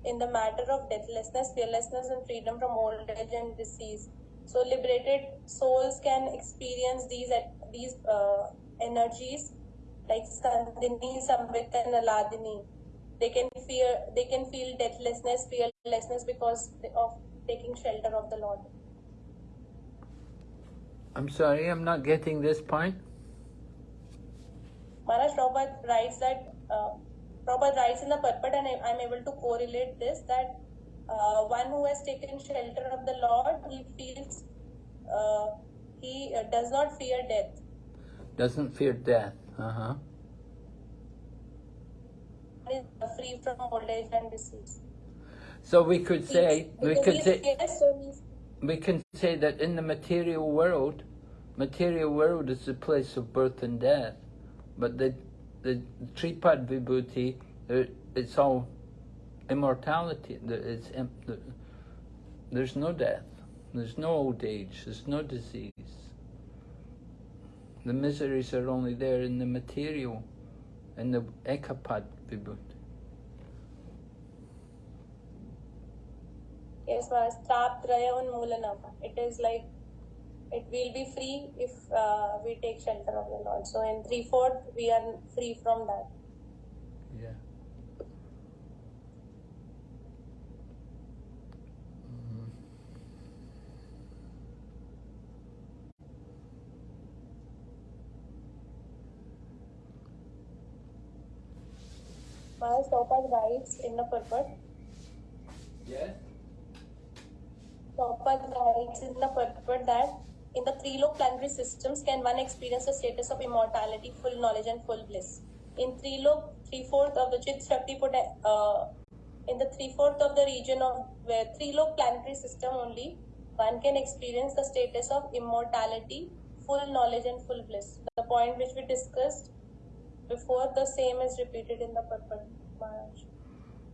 in the matter of deathlessness, fearlessness, and freedom from old age and disease. So, liberated souls can experience these these uh, energies like Sandhini, Samvit, and Hladini. They can fear, they can feel deathlessness, fearlessness because of taking shelter of the Lord. I'm sorry, I'm not getting this point. Maharaj Prabhupada writes that, uh, Prabhupada writes in the purport and I, am able to correlate this that uh, one who has taken shelter of the Lord, he feels, uh, he uh, does not fear death. Doesn't fear death. Uh-huh. Is free from old age and disease. So we could say, we could say, we can say that in the material world, material world is the place of birth and death, but the the Tripad Vibhuti, uh, it's all immortality. The- It's there's no death, there's no old age, there's no disease. The miseries are only there in the material, in the Ekapad Vibhuti. Yes, Maharaj. It is like it will be free if uh, we take shelter of the Lord. So in three fourth we are free from that. Yeah. Prabhupada writes in the purport. Yes. Prabhupada writes in the purport that in the three low planetary systems can one experience the status of immortality, full knowledge, and full bliss. In three low, three fourth of the Chit Shakti uh, in the three fourth of the region of where three low planetary system only one can experience the status of immortality, full knowledge, and full bliss. The point which we discussed before, the same is repeated in the purport, Maharaj.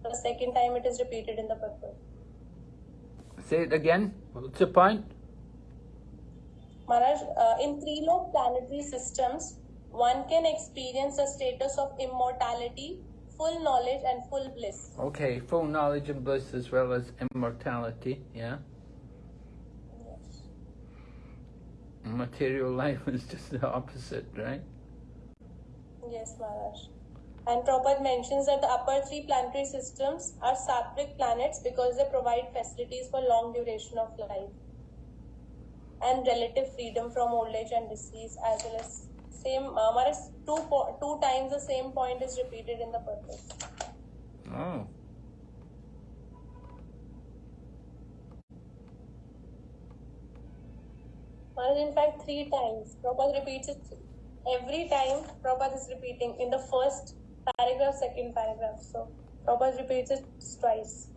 The second time it is repeated in the purport. Say it again. What's the point? Maharaj, uh, in three low planetary systems, one can experience a status of immortality, full knowledge, and full bliss. Okay, full knowledge and bliss as well as immortality, yeah? Yes. Material life is just the opposite, right? Yes, Maharaj. And Prabhupada mentions that the upper three planetary systems are sattvic planets because they provide facilities for long duration of life and relative freedom from old age and disease, as well as same. Uh, Maharaj, two po- two times the same point is repeated in the purpose. Oh. Maharaj, in fact, three times. Prabhupada repeats it every time. Prabhupada is repeating in the first paragraph, second paragraph. So Prabhupada repeats it twice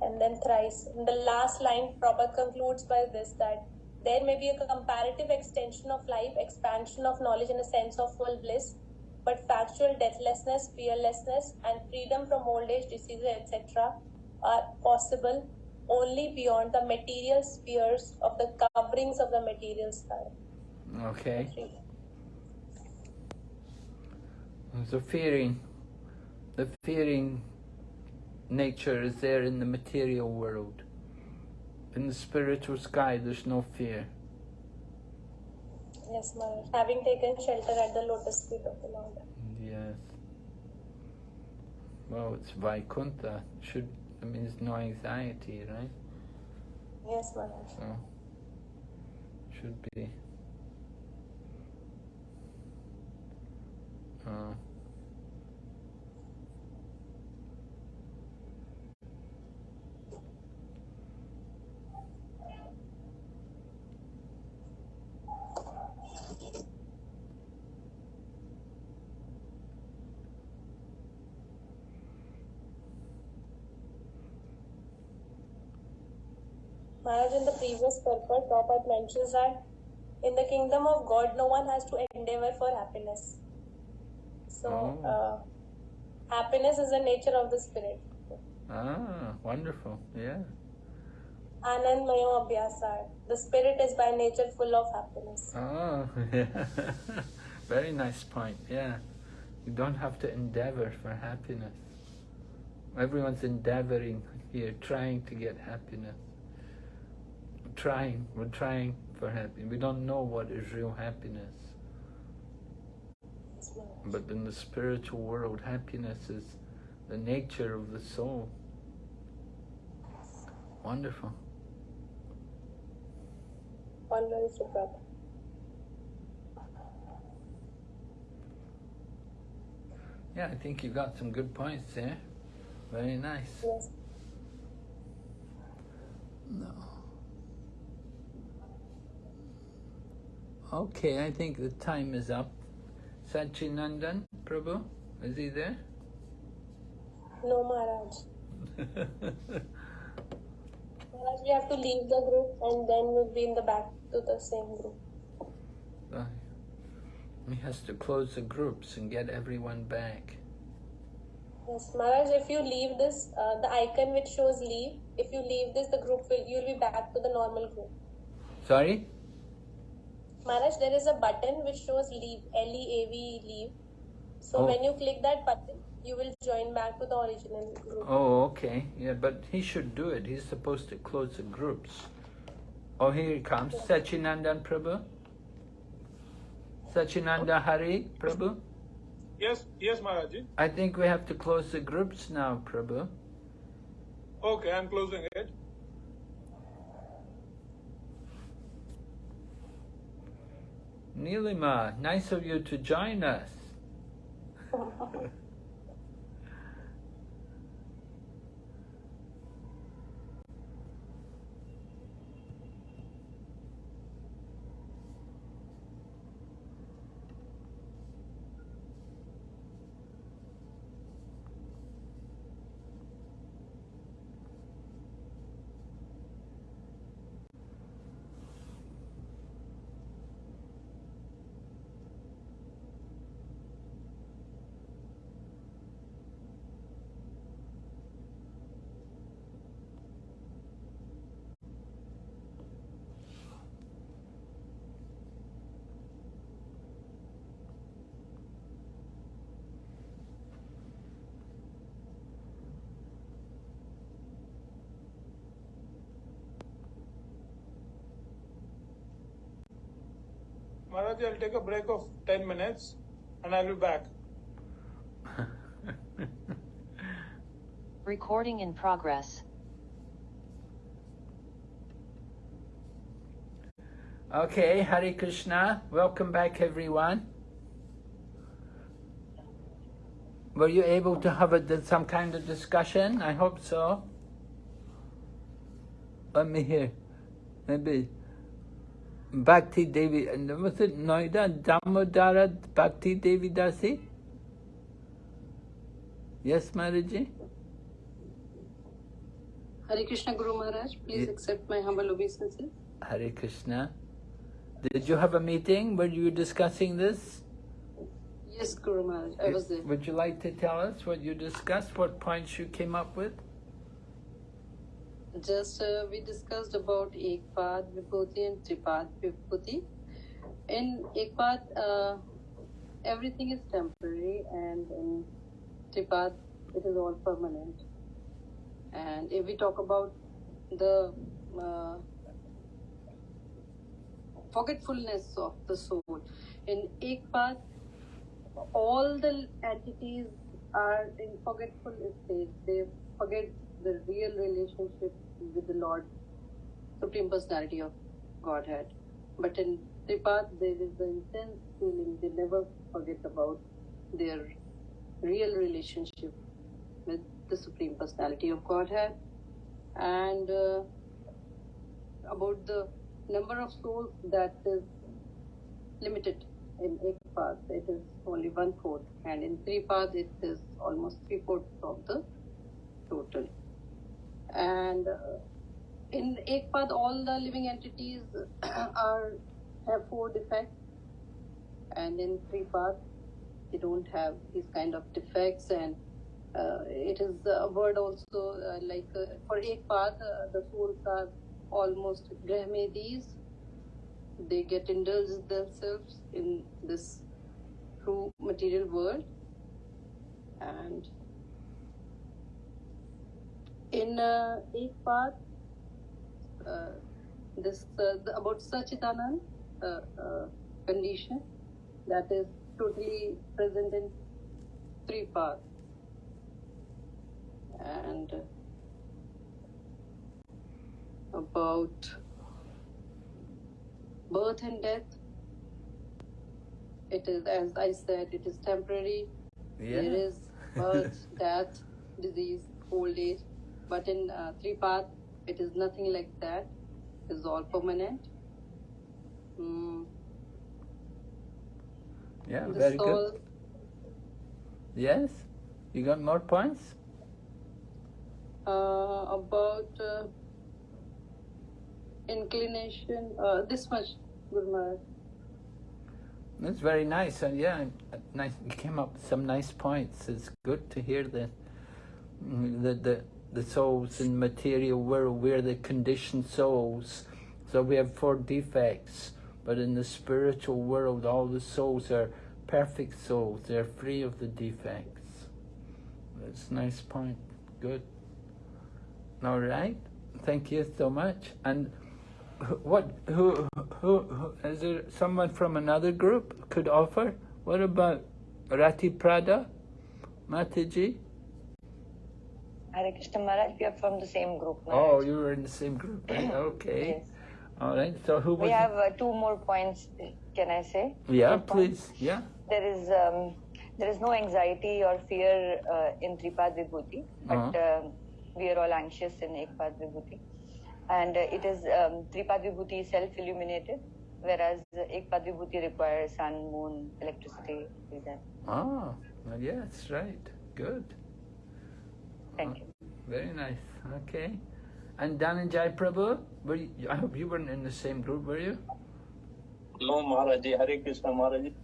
and then thrice. In the last line, Prabhupada concludes by this that there may be a comparative extension of life, expansion of knowledge, and a sense of full bliss, but factual deathlessness, fearlessness, and freedom from old age, diseases, etc., are possible only beyond the material spheres of the coverings of the material sky. Okay. So fearing, the fearing nature is there in the material world. In the spiritual sky, there's no fear. Yes, Maharaj. Having taken shelter at the lotus feet of the Lord. Yes. Well, it's Vaikuntha. Should I mean, there's no anxiety, right? Yes, Maharaj. So should be. Uh, Maharaj, in the previous purport, Prabhupada mentions that in the kingdom of God, no one has to endeavor for happiness. So, Oh. uh, happiness is the nature of the spirit. Ah, wonderful. Yeah. Anand Mayo Abhyasat. The spirit is by nature full of happiness. Oh, [LAUGHS] yeah. Very nice point. Yeah. You don't have to endeavor for happiness. Everyone's endeavoring here, trying to get happiness. Trying. We're trying for happiness. We don't know what is real happiness. But in the spiritual world, happiness is the nature of the soul. Wonderful. Suprabha. Yeah, I think you got some good points there. Very nice. Yes. No. Okay, I think the time is up. Sachinandan, Prabhu, is he there? No, Maharaj. [LAUGHS] Maharaj, we have to leave the group and then we'll be in the back to the same group. Uh, he has to close the groups and get everyone back. Yes, Maharaj, if you leave this, uh, the icon which shows leave, if you leave this, the group will, you'll be back to the normal group. Sorry? Maharaj, there is a button which shows leave, L-E-A-V, leave. So Oh. when you click that button, you will join back to the original group. Oh, okay. Yeah, but he should do it. He's supposed to close the groups. Oh, here he comes. Sachinandan Prabhu. Sachinanda Hari Prabhu. Yes, yes, Maharaji. I think we have to close the groups now, Prabhu. Okay, I'm closing it. Nilima, nice of you to join us. [LAUGHS] Maharaji, I'll take a break of 10 minutes and I'll be back. Recording in progress. Okay, Hare Krishna. Welcome back, everyone. Were you able to have a, some kind of discussion? I hope so. Let me hear. Maybe Bhakti Devi, and was it Noida Damodara Bhakti Devi Dasi? Yes, Maharaji? Hare Krishna Guru Maharaj, please accept my humble obeisances. Hare Krishna. Did you have a meeting where you were discussing this? Yes, Guru Maharaj, I was there. Would you like to tell us what you discussed, what points you came up with? Just uh, we discussed about Ekpad Vibhuti and Tripad Vibhuti. In Ekpad, uh, everything is temporary, and in Tripad, it is all permanent. And if we talk about the uh, forgetfulness of the soul, in Ekpad, all the entities are in forgetful state. They forget the real relationship with the Lord, Supreme Personality of Godhead. But in Tripad, there is the intense feeling they never forget about their real relationship with the Supreme Personality of Godhead and uh, about the number of souls that is limited in Ekpad, it is only one fourth, and in three paths, it is almost three fourths of the total. And uh, in ek path all the living entities [CLEARS THROAT] are have four defects. And in three path they don't have these kind of defects. And uh, it is a word also uh, like uh, for ek path uh, the souls are almost grahmedis they get indulged themselves in this true material world. And in uh, ek path uh, this uh, the, about Sachidanand uh, uh, condition that is totally present in three parts. And about birth and death it is as i said it is temporary. Yeah. there is [LAUGHS] birth death disease old age but in uh, three path it is nothing like that it is all permanent mm, Yeah, the very soul good. Yes? You got more points? uh, about uh, inclination uh, this much Guru Maharaj. That's very nice. And yeah, uh, nice. You came up with some nice points. It's good to hear the mm, the the, the souls in material world. We're the conditioned souls, so we have four defects. But in the spiritual world, all the souls are perfect souls. They're free of the defects. That's a nice point. Good. All right. Thank you so much. And what? Who? Who? who is there someone from another group could offer? What about Rati Prada, Mataji? Hare Krishna Maharaj, we are from the same group. Oh, you were in the same group. right? Okay. Yes. All right. So who was? We have uh, two more points. Can I say? yeah, Two points. please. Yeah. There is um, there is no anxiety or fear uh, in Tripad Vibhuti, but Uh-huh. um, we are all anxious in Ekpad Vibhuti, and uh, it is um, Tripad Vibhuti self-illuminated, whereas uh, Ekpad Vibhuti requires sun, moon, electricity. like that. Yeah, that's right. Good. Thank you. Very nice. Okay. And Dhananjay Prabhu, were you, I hope you weren't in the same group, were you? No, Maharaji, Hare Krishna Maharaji.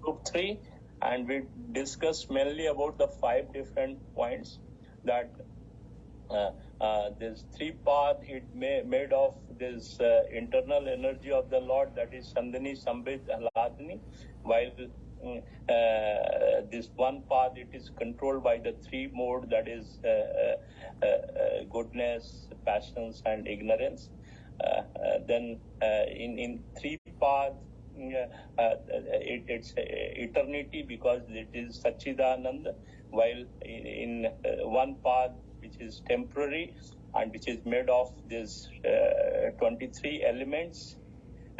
Group 3, and we discussed mainly about the five different points that uh, uh, this three path it may, made of this uh, internal energy of the Lord that is Sandhini, Sambit, Ahladini, while uh, this one path it is controlled by the three mode that is uh, uh, uh, goodness, passions, and ignorance. Uh, uh, then uh, in in three uh, uh, it, it's uh, eternity because it is Sachidanand, while in, in uh, one path which is temporary and which is made of these uh, 23 elements.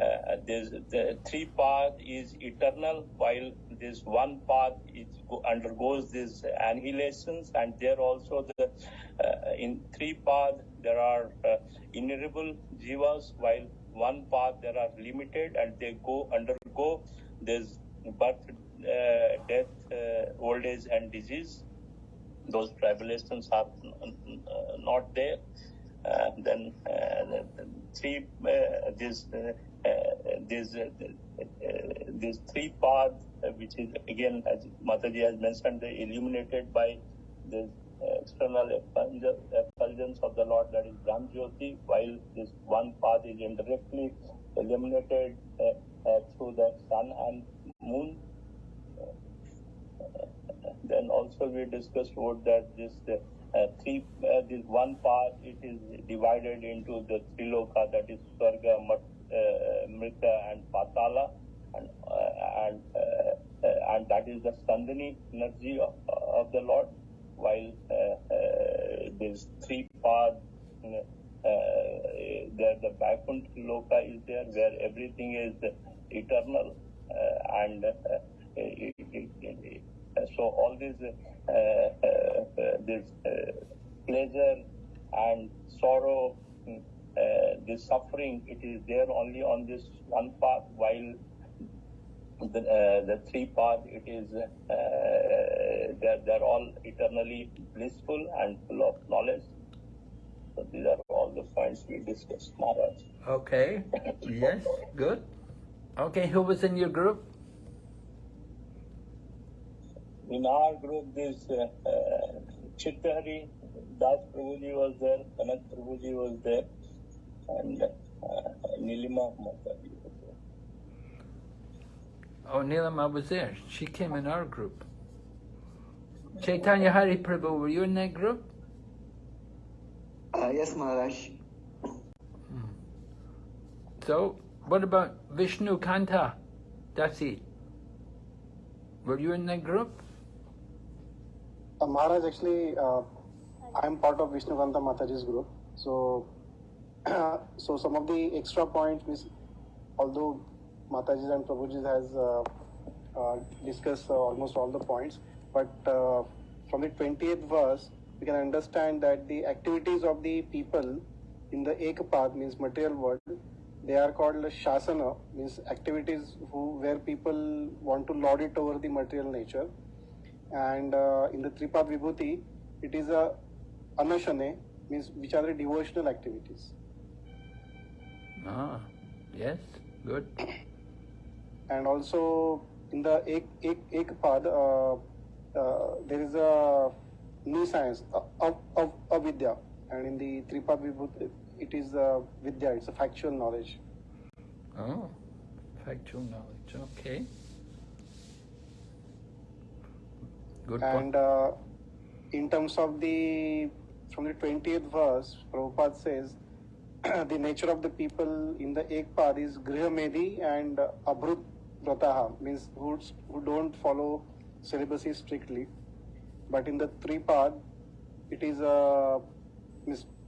Uh, this the three path is eternal, while this one path is undergoes these annihilations, and there also the uh, in three path there are uh, innumerable jivas, while one path there are limited, and they go undergo this birth, uh, death, uh, old age, and disease. Those tribulations are uh, not there. Then the, three this uh, uh, uh, these three paths, uh, which is again as Mataji has mentioned, illuminated by the external effulgence of the Lord, that is Brahm Jyoti, while this one path is indirectly illuminated through the sun and moon. Then also we discussed about that this uh, three uh, this one path it is divided into the three loka that is Swarga, Mrita and Patala and uh, and uh, uh, and that is the Sandhini energy of, of the Lord while uh, uh, this three part uh, there the Vaikuntha Loka is there where everything is eternal uh, and uh, it, it, it, uh, so all these uh, uh, uh, this uh, pleasure and sorrow uh, this suffering it is there only on this one path while the, uh, the three path it is uh, they're, they're all eternally blissful and full of knowledge so these are all the points we discussed, Maharaj. Okay. Yes, good. Okay, who was in your group? In our group, this uh, uh, Chittahari, Das Prabhuji was there, Kanat Prabhuji was there, and uh, Nilima Mataji was there. Oh, Nilima was there. She came in our group. Chaitanya Hari Prabhu, were you in that group? Uh, yes, Maharaj. So, what about Vishnu Kanta Dasi? Were you in that group? Uh, Maharaj, actually, uh, I'm part of Vishnu Kanta Mataji's group. So, [CLEARS THROAT] so some of the extra points, means, although Mataji and Prabhuji has uh, uh, discussed uh, almost all the points, but from the 20th verse, we can understand that the activities of the people in the Ekapad, means material world, they are called Shasana, means activities who, where people want to lord it over the material nature and uh, in the Tripad Vibhuti, it is a anashane, means which are the devotional activities. Ah, yes, good. And also in the Ek, Ek, Ekpad, uh, uh, there is a new science of, of, avidya, and in the Tripad Vibhuti, it is uh, vidya, it's a factual knowledge. Oh, factual knowledge, okay. Good And uh, in terms of the, from the 20th verse, Prabhupada says, [CLEARS THROAT] the nature of the people in the Ekpad is Grihamedi and uh, Vrataha, means who, who don't follow celibacy strictly. But in the three Tripad, it is uh,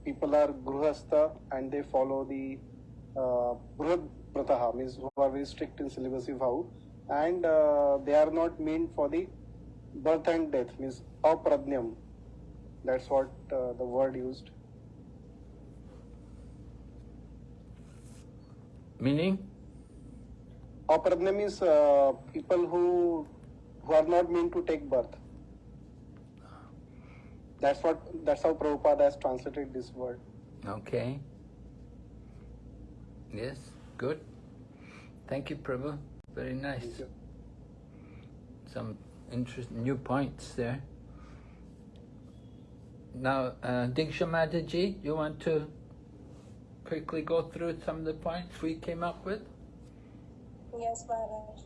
people are Gruhastha and they follow the uh, Vrataha, means who are very strict in celibacy vow. And uh, they are not meant for the birth and death means apradnyam that's what uh, the word used Meaning? apradnyam means uh, people who who are not meant to take birth that's what that's how Prabhupada has translated this word Okay. Yes, good. Thank you, Prabhu. Very nice. Some interesting new points there. Now, uh, Diksha Mataji, you want to quickly go through some of the points we came up with? Yes, Maharaj.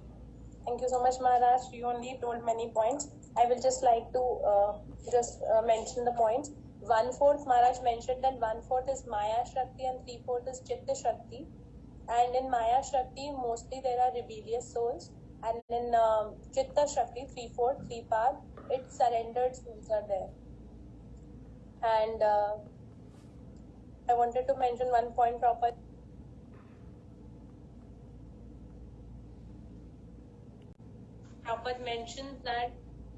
Thank you so much, Maharaj. You only told many points. I will just like to uh, just uh, mention the points. One fourth, Maharaj mentioned that one fourth is Maya Shakti and three fourth is Chitta Shakti. And in Maya Shakti, mostly there are rebellious souls. And in um, Chitta Shakti, three fourth, three part, it surrendered souls are there. And uh, I wanted to mention one point proper. Prabhupada mentions that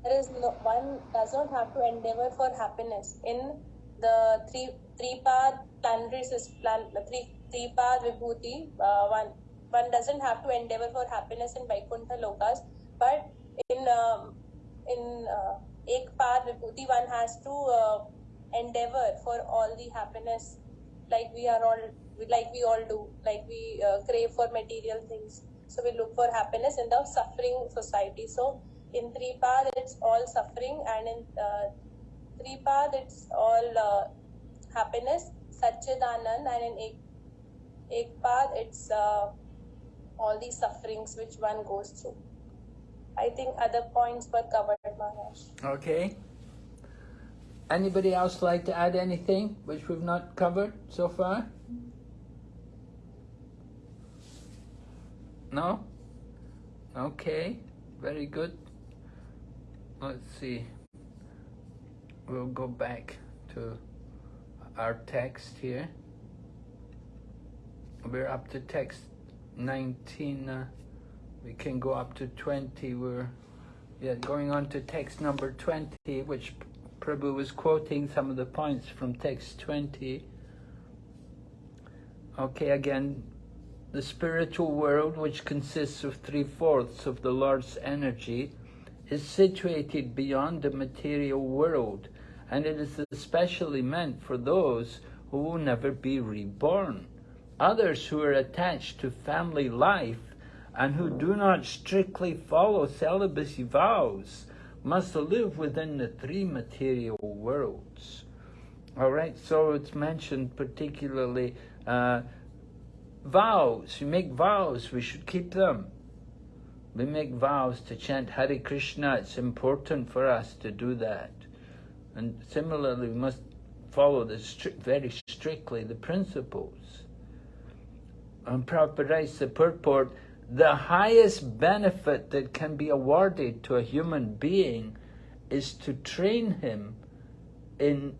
there is no one does not have to endeavor for happiness in the three three path planetary plan the three three path vibhuti uh, one one doesn't have to endeavor for happiness in Vaikuntha lokas but in um, in uh, ek path vibhuti one has to uh, endeavor for all the happiness like we are all like we all do like we uh, crave for material things. So we look for happiness in the suffering society. So in three path it's all suffering and in uh, three path it's all uh, happiness satchidanand and in ek, ek path it's uh, all these sufferings which one goes through. I think other points were covered maharaj. Okay. Anybody else like to add anything which we've not covered so far? No? Okay, very good. Let's see. We'll go back to our text here. We're up to text 19. Uh, we can go up to 20. We're yeah, going on to text number 20, which Prabhu was quoting some of the points from text 20. Okay, again, the spiritual world, which consists of three fourths of the Lord's energy, is situated beyond the material world, and it is especially meant for those who will never be reborn. Others who are attached to family life and who do not strictly follow celibacy vows must live within the three material worlds. All right, so it's mentioned particularly uh, vows. You make vows, we should keep them. We make vows to chant Hare Krishna. It's important for us to do that. And similarly, we must follow the very strictly the principles. And Prabhupada writes the purport, the highest benefit that can be awarded to a human being is to train him in